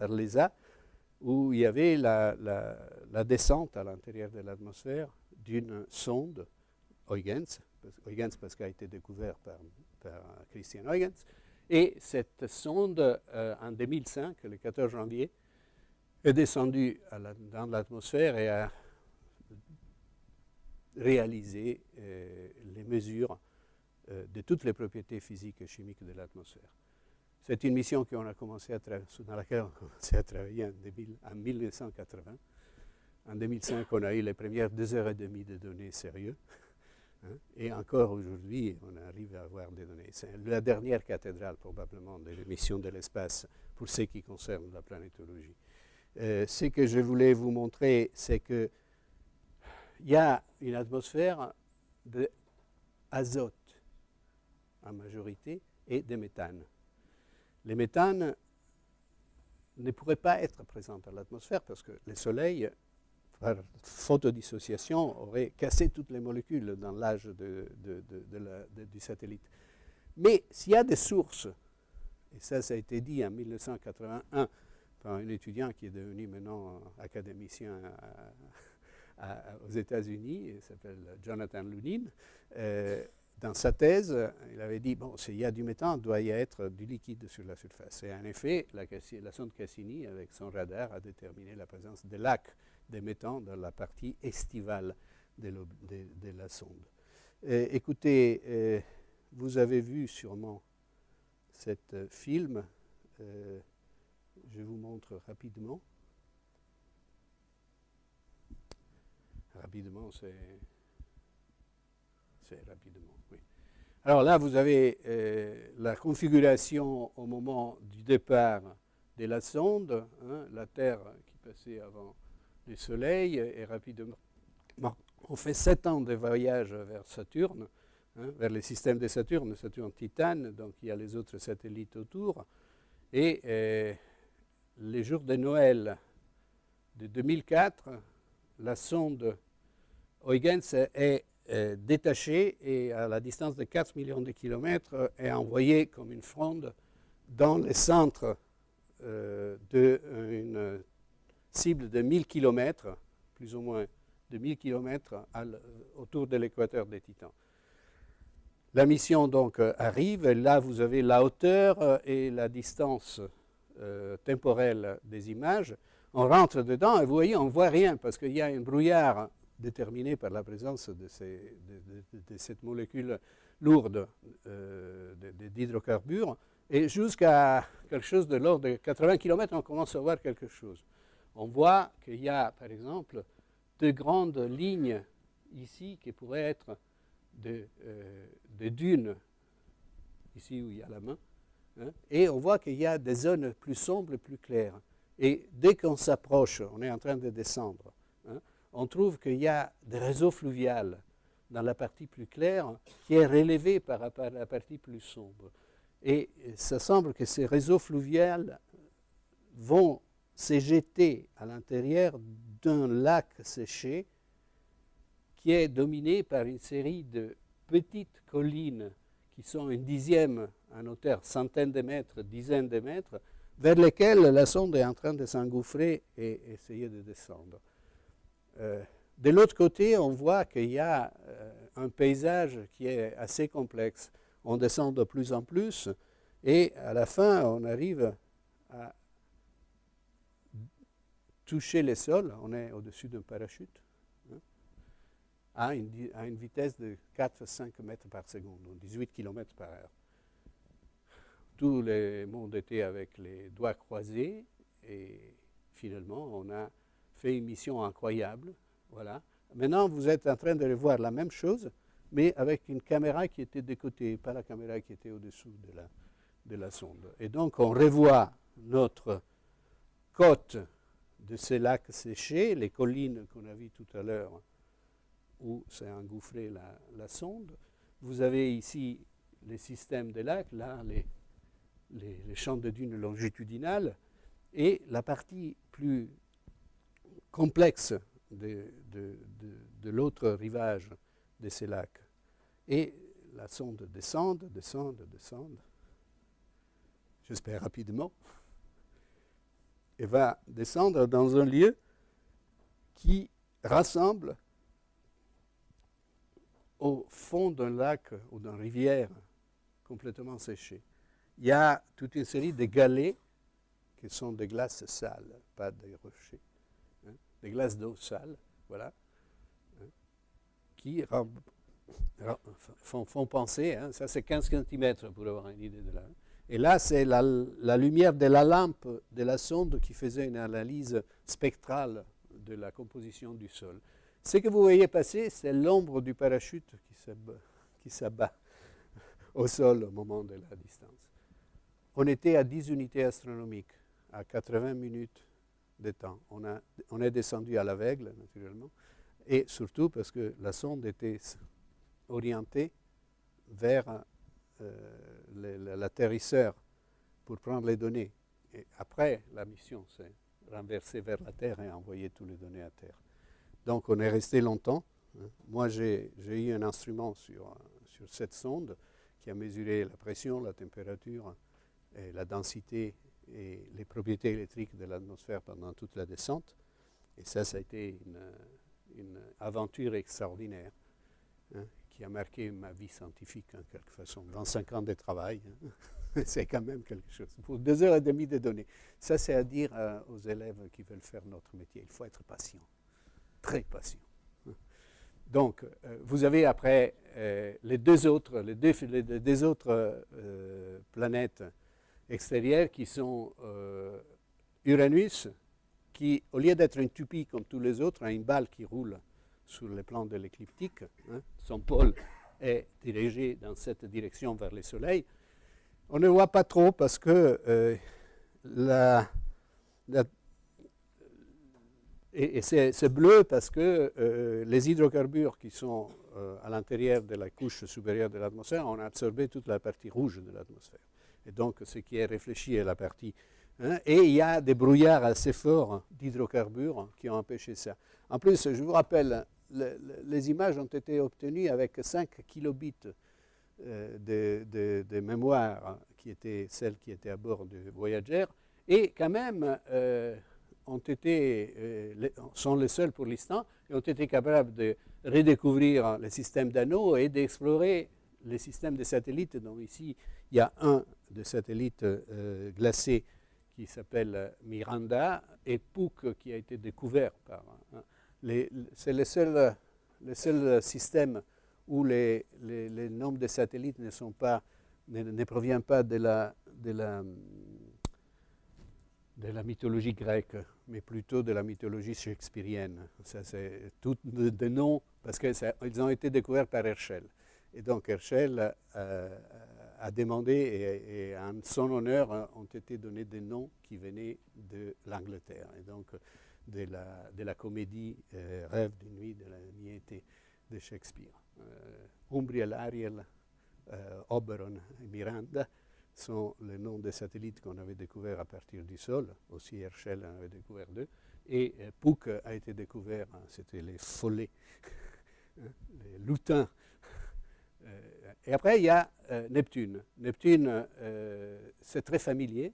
l'ESA, où il y avait la, descente à l'intérieur de l'atmosphère d'une sonde Huygens, Huygens parce qu'elle a été découverte par, Christian Huygens, et cette sonde, euh, en 2005, le 14 janvier, est descendu dans l'atmosphère et a réalisé euh, les mesures de toutes les propriétés physiques et chimiques de l'atmosphère. C'est une mission dans laquelle on a commencé à travailler en, 1980. En 2005, on a eu les premières deux heures et demie de données sérieuses. Hein. et encore aujourd'hui, on arrive à avoir des données. C'est la dernière cathédrale probablement de l'émission de l'espace pour ce qui concerne la planétologie. Euh, ce que je voulais vous montrer, c'est qu'il y a une atmosphère d'azote en majorité et de méthane. Les méthanes ne pourraient pas être présents dans l'atmosphère parce que le Soleil, par photodissociation, aurait cassé toutes les molécules dans l'âge du satellite. Mais s'il y a des sources Et ça, ça a été dit en 1981 par un étudiant qui est devenu maintenant académicien aux États-Unis, il s'appelle Jonathan Lunin. Euh, dans sa thèse, il avait dit, bon, s'il y a du méthane, il doit y être du liquide sur la surface. Et en effet, la, sonde Cassini, avec son radar, a déterminé la présence de lacs de méthane dans la partie estivale de, la sonde. Euh, écoutez, euh, vous avez vu sûrement cet film. je vous montre rapidement. Rapidement, c'est rapidement. Alors là, vous avez euh, la configuration au moment du départ de la sonde, hein, la Terre qui passait avant le Soleil, et rapidement, on fait sept ans de voyage vers Saturne, hein, vers le système de Saturne, Saturne Titane, donc il y a les autres satellites autour, et euh, les jours de Noël de 2004, la sonde Huygens est détaché et à la distance de 4 millions de kilomètres euh, est envoyé comme une fronde dans le centre euh, d'une cible de 1000 km, plus ou moins de 1000 km autour de l'équateur des Titans. La mission donc arrive, là vous avez la hauteur et la distance temporelle des images. On rentre dedans et vous voyez, on ne voit rien parce qu'il y a un brouillard déterminé par la présence de, cette molécule lourde euh, d'hydrocarbures. Et jusqu'à quelque chose de l'ordre de 80 km, on commence à voir quelque chose. On voit qu'il y a, par exemple, de grandes lignes ici qui pourraient être des euh, dunes, ici où il y a la main, hein. et on voit qu'il y a des zones plus sombres, plus claires. Et dès qu'on s'approche, on est en train de descendre, on trouve qu'il y a des réseaux fluviaux dans la partie plus claire qui est relevée par rapport à la partie plus sombre. Et ça semble que ces réseaux fluviaux vont s'éjeter à l'intérieur d'un lac séché qui est dominé par une série de petites collines qui sont une dixième en hauteur, centaines de mètres, dizaines de mètres, vers lesquelles la sonde est en train de s'engouffrer et essayer de descendre. Euh, de l'autre côté, on voit qu'il y a euh, un paysage qui est assez complexe. On descend de plus en plus et à la fin, on arrive à toucher les sols. On est au-dessus d'un parachute hein, à, une, vitesse de 4-5 mètres par seconde, 18 km par heure. Tout le monde était avec les doigts croisés et finalement, on a fait une mission incroyable. Voilà. Maintenant, vous êtes en train de voir la même chose, mais avec une caméra qui était de côté, pas la caméra qui était au-dessous de la, de la sonde. Et donc, on revoit notre côte de ces lacs séchés, les collines qu'on a vues tout à l'heure, où s'est engouffrée la, la, sonde. Vous avez ici les systèmes de lacs, là, les, les champs de dunes longitudinales, et la partie plus complexe de, l'autre rivage de ces lacs. Et la sonde descend, descend, descend, j'espère rapidement, et va descendre dans un lieu qui rassemble au fond d'un lac ou d'une rivière complètement séchée. Il y a toute une série de galets qui sont des glaces sales, pas des rochers des glaces d'eau sale, voilà, hein, qui font, penser, hein, ça c'est 15 cm pour avoir une idée de là. Et là, c'est la, lumière de la lampe de la sonde qui faisait une analyse spectrale de la composition du sol. Ce que vous voyez passer, c'est l'ombre du parachute qui s'abat au sol au moment de la distance. On était à 10 unités astronomiques, à 80 minutes On, est descendu à l'aveugle, naturellement, et surtout parce que la sonde était orientée vers euh, l'atterrisseur pour prendre les données. Et après, la mission s'est renversée vers la Terre et a envoyé toutes les données à Terre. Donc on est resté longtemps. Hein. Moi, j'ai eu un instrument sur, sur cette sonde qui a mesuré la pression, la température et la densité et les propriétés électriques de l'atmosphère pendant toute la descente. Et ça, ça a été une, aventure extraordinaire hein, qui a marqué ma vie scientifique en quelque façon. 25 ans de travail, hein. c'est quand même quelque chose. Pour deux heures et demie de données. Ça, c'est à dire euh, aux élèves qui veulent faire notre métier. Il faut être patient, très patient. Donc, euh, vous avez après euh, les deux autres, les deux, les deux autres planètes extérieures qui sont Uranus, qui, au lieu d'être une tupie comme tous les autres, a une balle qui roule sur le plan de l'écliptique. Hein. son pôle est dirigé dans cette direction vers le Soleil. On ne voit pas trop parce que euh, et, c'est bleu parce que euh, les hydrocarbures qui sont euh, à l'intérieur de la couche supérieure de l'atmosphère ont absorbé toute la partie rouge de l'atmosphère. Et donc, ce qui est réfléchi est la partie. Hein, et il y a des brouillards assez forts d'hydrocarbures qui ont empêché ça. En plus, je vous rappelle, les images ont été obtenues avec 5 kilobits euh, de, mémoire, qui étaient celles qui étaient à bord du Voyager, et quand même euh, ont été, euh, sont les seuls pour l'instant, et ont été capables de redécouvrir les systèmes d'anneaux et d'explorer les systèmes de satellites, dont ici il y a un de satellites glacés qui s'appelle Miranda, et Puck qui a été découvert par... Hein, c'est le seul, le seul système où les, les, nombres de satellites ne, sont pas, ne, ne proviennent pas de la, de, la, de la mythologie grecque, mais plutôt de la mythologie shakespearienne. Ça, c'est tout de, noms, parce qu'ils ont été découverts par Herschel. Et donc Herschel euh, a demandé, et, et, en son honneur ont été donnés des noms qui venaient de l'Angleterre. Et donc de la, comédie euh, Rêve de nuit de la nuit de Shakespeare. Euh, Umbriel, Ariel, euh, Oberon et Miranda sont les noms des satellites qu'on avait découverts à partir du sol. Aussi Herschel en avait découvert deux. Et Puck a été découvert, hein, c'était les follets, hein, les lutins. Et après, il y a Neptune. Neptune, c'est très familier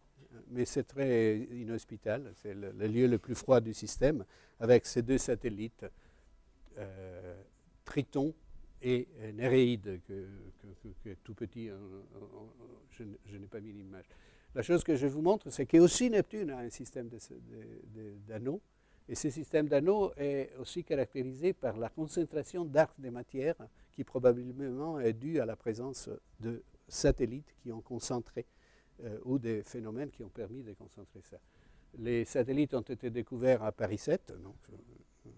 mais c'est très inhospitalier. C'est le, lieu le plus froid du système, avec ces deux satellites, euh, Triton et Néréide, que, que, tout petit, je, n'ai pas mis l'image. La chose que je vous montre, c'est qu'aussi Neptune a un système d'anneaux, et ce système d'anneaux est aussi caractérisé par la concentration d'arcs de matière qui probablement est due à la présence de satellites qui ont concentré euh, ou des phénomènes qui ont permis de concentrer ça. Les satellites ont été découverts à Paris 7, donc euh,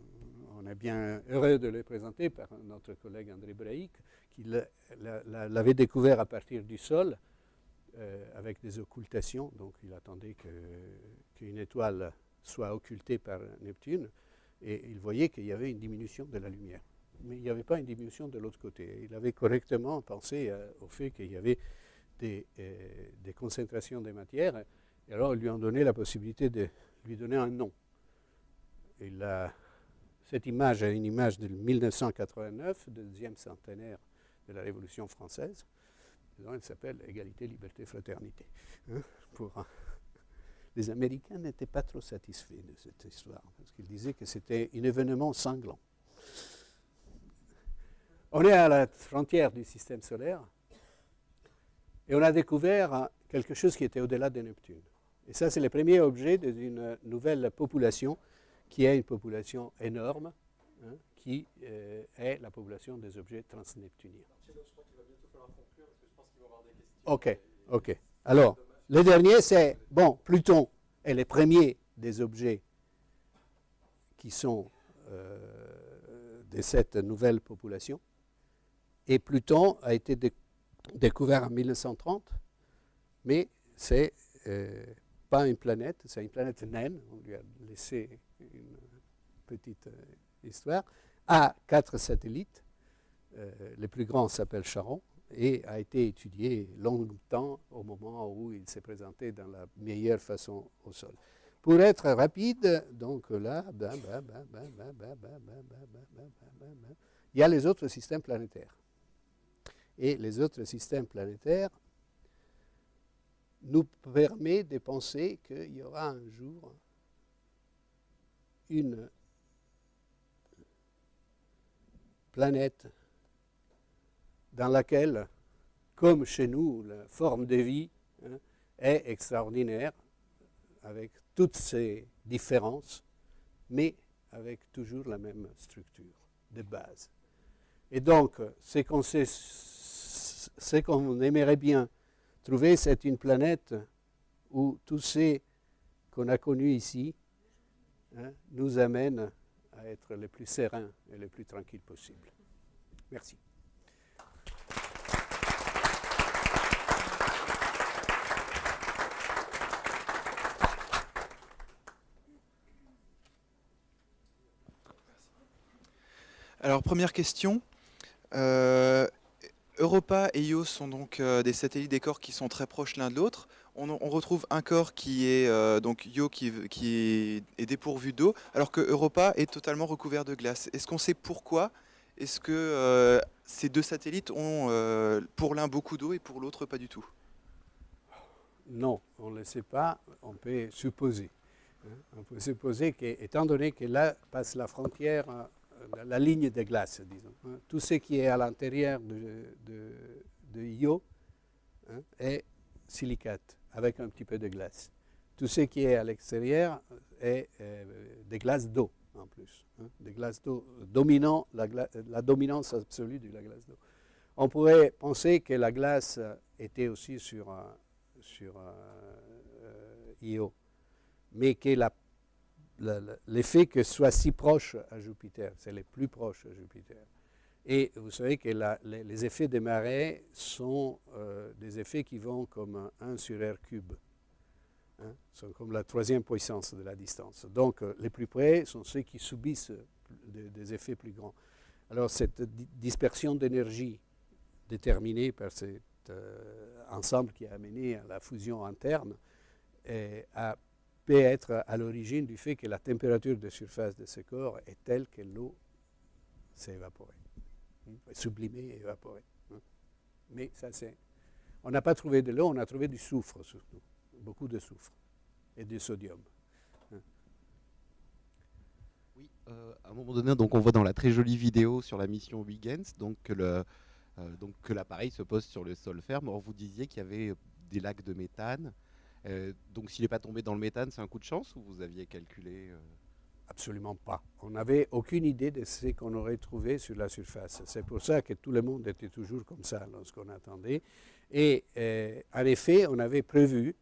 on est bien heureux de les présenter par notre collègue André Braic, qui l'avait découvert à partir du sol euh, avec des occultations, donc il attendait qu'une étoile soit occultée par Neptune, et il voyait qu'il y avait une diminution de la lumière. Mais il n'y avait pas une diminution de l'autre côté. Il avait correctement pensé au fait qu'il y avait des, euh, concentrations de matières. Et alors, ils lui ont donné la possibilité de lui donner un nom. Et cette image est une image de 1989, deuxième centenaire de la Révolution française. elle s'appelle Égalité, Liberté, Fraternité. Hein, les Américains n'étaient pas trop satisfaits de cette histoire, parce qu'ils disaient que c'était un événement sanglant. On est à la frontière du système solaire, et on a découvert quelque chose qui était au-delà de Neptune. Et ça, c'est le premier objet d'une nouvelle population qui est une population énorme, hein, qui euh, est la population des objets transneptuniens. Ok, ok. Alors, le dernier, c'est, bon, Pluton est le premier des objets qui sont euh, de cette nouvelle population. Et Pluton a été découvert en 1930, mais c'est euh, pas une planète, c'est une planète naine, on lui a laissé une petite euh, histoire, a quatre satellites, euh, le plus grand s'appelle Charon, et a été étudié longtemps au moment où il s'est présenté dans la meilleure façon au sol. Pour être rapide, donc là, il y a les autres systèmes planétaires et les autres systèmes planétaires nous permet de penser qu'il y aura un jour une planète dans laquelle, comme chez nous, la forme de vie hein, est extraordinaire, avec toutes ses différences, mais avec toujours la même structure de base. Et donc, ce qu'on aimerait bien trouver, c'est une planète où tous ces qu'on a connus ici hein, nous amènent à être les plus sereins et les plus tranquilles possible. Merci. Alors, première question. Euh, Europa et Io sont donc euh, des satellites des corps qui sont très proches l'un de l'autre. On, retrouve un corps qui est euh, donc Io qui, est, dépourvu d'eau, alors que Europa est totalement recouvert de glace. Est-ce qu'on sait pourquoi? Est-ce que ces deux satellites ont pour l'un beaucoup d'eau et pour l'autre pas du tout? Non, on ne le sait pas. On peut supposer. Hein. On peut supposer qu'étant donné que là passe la frontière la, ligne de glace, disons. Hein. Tout ce qui est à l'intérieur de, de, Io hein, est silicate, avec un petit peu de glace. Tout ce qui est à l'extérieur est euh, des glaces d'eau, en plus. Hein, des glaces d'eau dominant la, la, dominance absolue de la glace d'eau. On pourrait penser que la glace était aussi sur, sur euh, Io, mais que la l'effet que soit si proche à Jupiter, c'est les plus proches à Jupiter. Et vous savez que les, effets des marées sont euh, des effets qui vont comme 1 sur R cube. Hein, sont comme la troisième puissance de la distance. Donc euh, les plus près sont ceux qui subissent des, effets plus grands. Alors cette dispersion d'énergie déterminée par cet euh, ensemble qui a amené à la fusion interne a peut être à l'origine du fait que la température de surface de ce corps est telle que l'eau s'est évaporée, hein, sublimée et évaporée. Hein. Mais ça, c'est. On n'a pas trouvé de l'eau, on a trouvé du soufre surtout, beaucoup de soufre et du sodium. Hein. Oui, euh, à un moment donné, donc on voit dans la très jolie vidéo sur la mission Huygens donc que euh, que l'appareil se pose sur le sol ferme. Or, vous disiez qu'il y avait des lacs de méthane donc s'il n'est pas tombé dans le méthane, c'est un coup de chance ou vous aviez calculé euh Absolument pas. On n'avait aucune idée de ce qu'on aurait trouvé sur la surface. C'est pour ça que tout le monde était toujours comme ça lorsqu'on attendait. Et euh, en effet, on avait prévu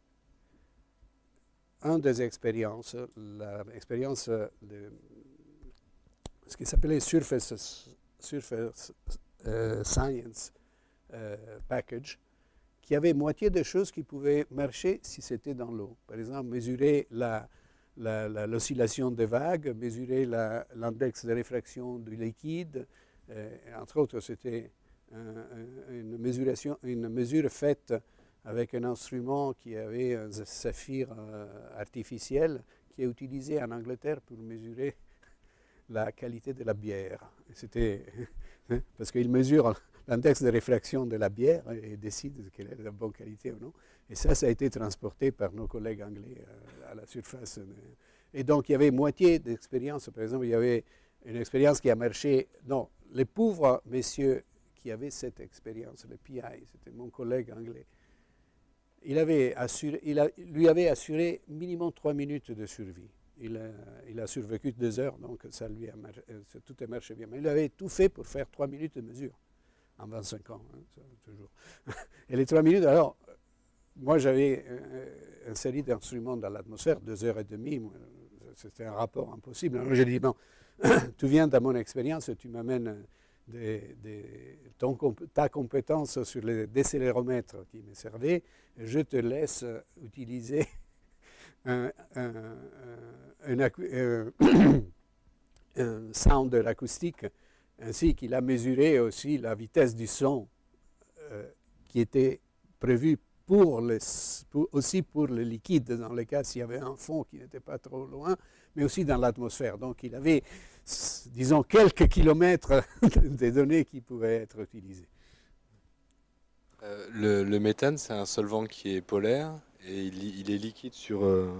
une des expériences, l'expérience de ce qui s'appelait Surface Science Package, qui avait moitié des choses qui pouvaient marcher si c'était dans l'eau. Par exemple, mesurer l'oscillation des vagues, mesurer l'index de réfraction du liquide. Euh, entre autres, c'était une, mesure faite avec un instrument qui avait un saphir euh, artificiel qui est utilisé en Angleterre pour mesurer la qualité de la bière. C'était parce qu'il mesure l'index de réfraction de la bière et décide qu'elle est de bonne qualité ou non. Et ça, ça a été transporté par nos collègues anglais euh, à la surface. Et donc, il y avait moitié d'expérience. Par exemple, il y avait une expérience qui a marché. Non, les pauvres messieurs qui avaient cette expérience, le PI, c'était mon collègue anglais, il, avait assuré, lui avait assuré minimum trois minutes de survie. Il a, il a, survécu deux heures, donc ça lui a euh, tout a marché bien. Mais il avait tout fait pour faire trois minutes de mesure en 25 ans, hein, toujours. Et les trois minutes, alors, moi j'avais euh, une série d'instruments dans l'atmosphère, deux heures et demie, c'était un rapport impossible. Alors j'ai dit, bon, tu viens de mon expérience, tu m'amènes des, ta compétence sur les décéléromètres qui me servaient, je te laisse utiliser un, un, un, un sounder acoustique ainsi qu'il a mesuré aussi la vitesse du son euh, qui était prévue pour aussi pour le liquide, dans le cas s'il y avait un fond qui n'était pas trop loin, mais aussi dans l'atmosphère. Donc il avait, disons, quelques kilomètres de données qui pouvaient être utilisées. Euh, le, méthane, c'est un solvant qui est polaire Et il, est liquide sur euh,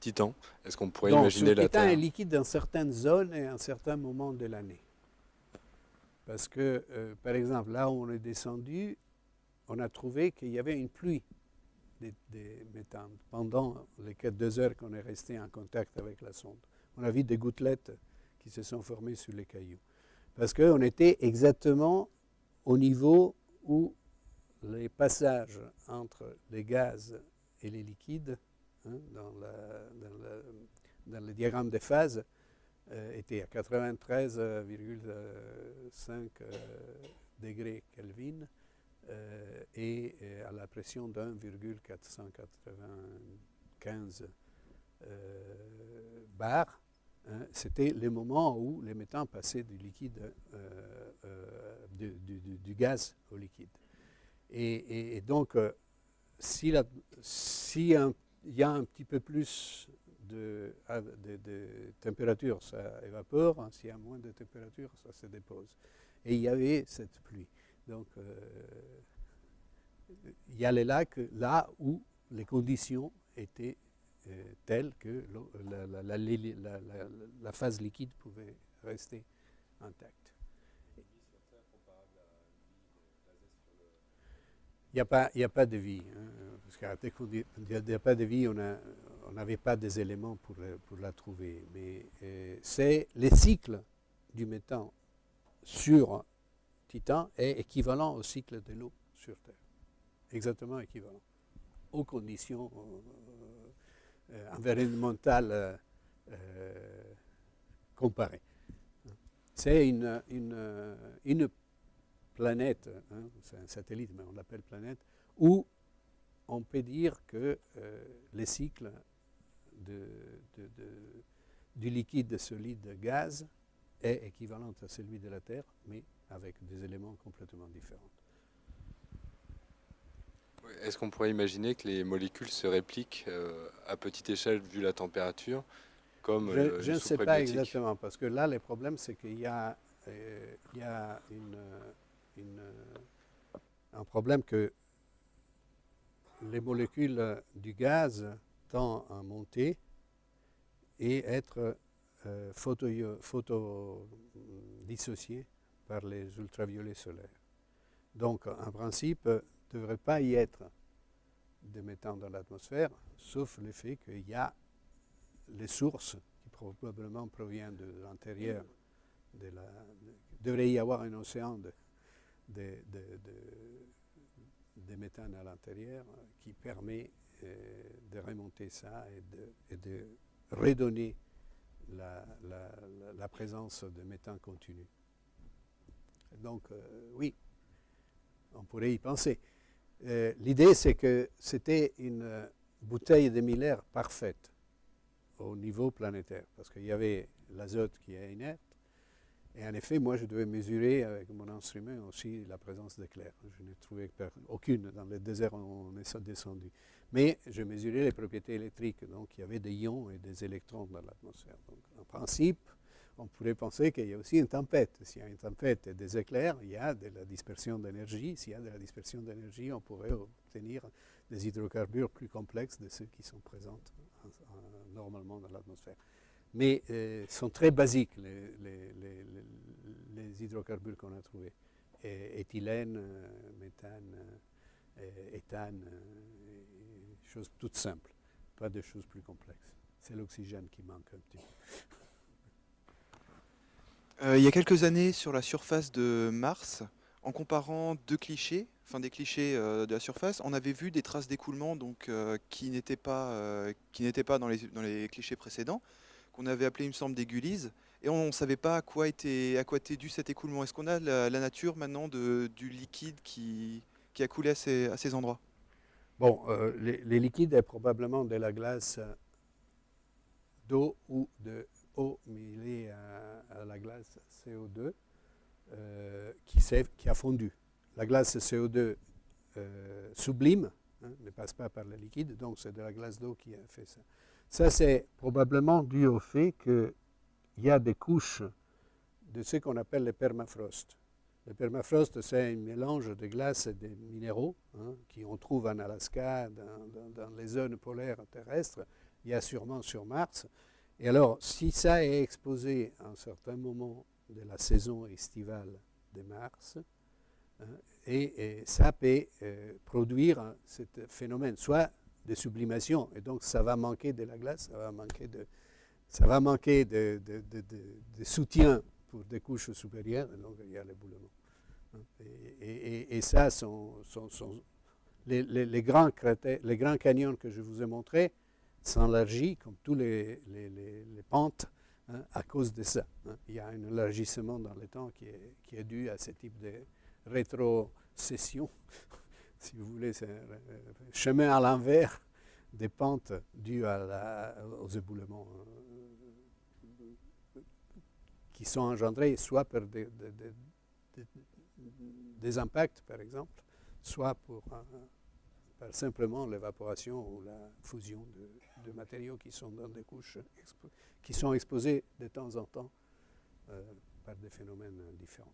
Titan. Est-ce qu'on pourrait Donc, imaginer sur la Titan Terre est liquide dans certaines zones et à un certain moment de l'année. Parce que, euh, par exemple, là où on est descendu, on a trouvé qu'il y avait une pluie des, des méthanes pendant les deux heures qu'on est resté en contact avec la sonde. On a vu des gouttelettes qui se sont formées sur les cailloux. Parce qu'on était exactement au niveau où les passages entre les gaz et les liquides, hein, dans, dans, le diagramme de phase, euh, étaient à 93,5 euh, degrés Kelvin euh, et à la pression de 1,495 bar. Hein, C'était le moment où les méthanes passaient du liquide, du, gaz au liquide. Et, donc, s'il si y a un petit peu plus de, de, de température, ça évapore. Hein, S'il y a moins de température, ça se dépose. Et il y avait cette pluie. Donc, euh, il y a les lacs là où les conditions étaient euh, telles que la, phase liquide pouvait rester intacte. Il n'y a, pas, a pas de vie. Hein, parce qu'il n'y a pas de vie, on n'avait pas des éléments pour, pour la trouver. Mais euh, c'est le cycle du méthane sur Titan est équivalent au cycle de l'eau sur Terre. Exactement équivalent. Aux conditions euh, euh, environnementales euh, comparées. C'est une, planète, hein, c'est un satellite, mais on l'appelle planète, où on peut dire que euh, les cycles de, de, de, du liquide, solide, gaz est équivalent à celui de la Terre, mais avec des éléments complètement différents. Est-ce qu'on pourrait imaginer que les molécules se répliquent euh, à petite échelle vu la température comme Je, euh, je ne sais pas exactement, parce que là, le problème, c'est qu'il y a, euh, il y a une une, un problème que les molécules du gaz tendent à monter et être euh, photodissociées photo par les ultraviolets solaires. Donc, en principe, il ne devrait pas y être de méthane dans l'atmosphère, sauf le fait qu'il y a les sources qui probablement proviennent de l'intérieur. De la, il devrait y avoir un océan de, de, de, de, de méthane à l'intérieur qui permet euh, de remonter ça et de, redonner la, présence de méthane continu. Donc, euh, oui, on pourrait y penser. Euh, L'idée, c'est que c'était une bouteille de Miller parfaite au niveau planétaire, parce qu'il y avait l'azote qui est inerte, et en effet, moi, je devais mesurer avec mon instrument aussi la présence d'éclairs. Je n'ai trouvé aucune dans le désert on est descendu. Mais je mesurais les propriétés électriques. Donc, il y avait des ions et des électrons dans l'atmosphère. Donc, en principe, on pourrait penser qu'il y a aussi une tempête. S'il y a une tempête et des éclairs, il y a de la dispersion d'énergie. S'il y a de la dispersion d'énergie, on pourrait obtenir des hydrocarbures plus complexes de ceux qui sont présents normalement dans l'atmosphère mais euh, sont très basiques, les, hydrocarbures qu'on a trouvés. Éthylène, euh, méthane, euh, éthane, choses toutes simples, pas de choses plus complexes. C'est l'oxygène qui manque un petit peu. il y a quelques années, sur la surface de Mars, en comparant deux clichés, enfin des clichés euh, de la surface, on avait vu des traces d'écoulement donc euh, qui n'étaient pas, euh, pas dans les, dans les clichés précédents qu'on avait appelé, il me semble, des gulises. Et on ne savait pas à quoi était, à quoi était dû cet écoulement. Est-ce qu'on a la, la, nature maintenant de, du liquide qui, qui, a coulé à ces, à ces endroits? Bon, euh, les, liquides est probablement de la glace d'eau ou de eau mêlée à, à la glace CO2 euh, qui, a fondu. La glace CO2 euh, sublime hein, ne passe pas par le liquide, donc c'est de la glace d'eau qui a fait ça. Ça, c'est probablement dû au fait qu'il y a des couches de ce qu'on appelle le permafrost. Le permafrost, c'est un mélange de glace et de minéraux hein, qui on trouve en Alaska, dans, les zones polaires terrestres, il y a sûrement sur Mars. Et alors, si ça est exposé à un certain moment de la saison estivale de Mars, hein, et, ça peut euh, produire ce phénomène, soit de sublimation, et donc ça va manquer de la glace, ça va manquer de, ça va manquer de, soutien pour des couches supérieures, donc il y a l'éboulement. Hein. Et, ça, les, grands canyons que je vous ai montrés s'élargissent, comme tous les, pentes, hein, à cause de ça. Hein. Il y a un élargissement dans le temps qui est, qui est dû à ce type de rétrocession, si vous voulez, c'est un chemin à l'envers des pentes dues aux éboulements qui sont engendrés soit par des, impacts, par exemple, soit pour, par simplement l'évaporation ou la fusion de, matériaux qui sont dans des couches qui sont exposés de temps en temps euh, par des phénomènes différents.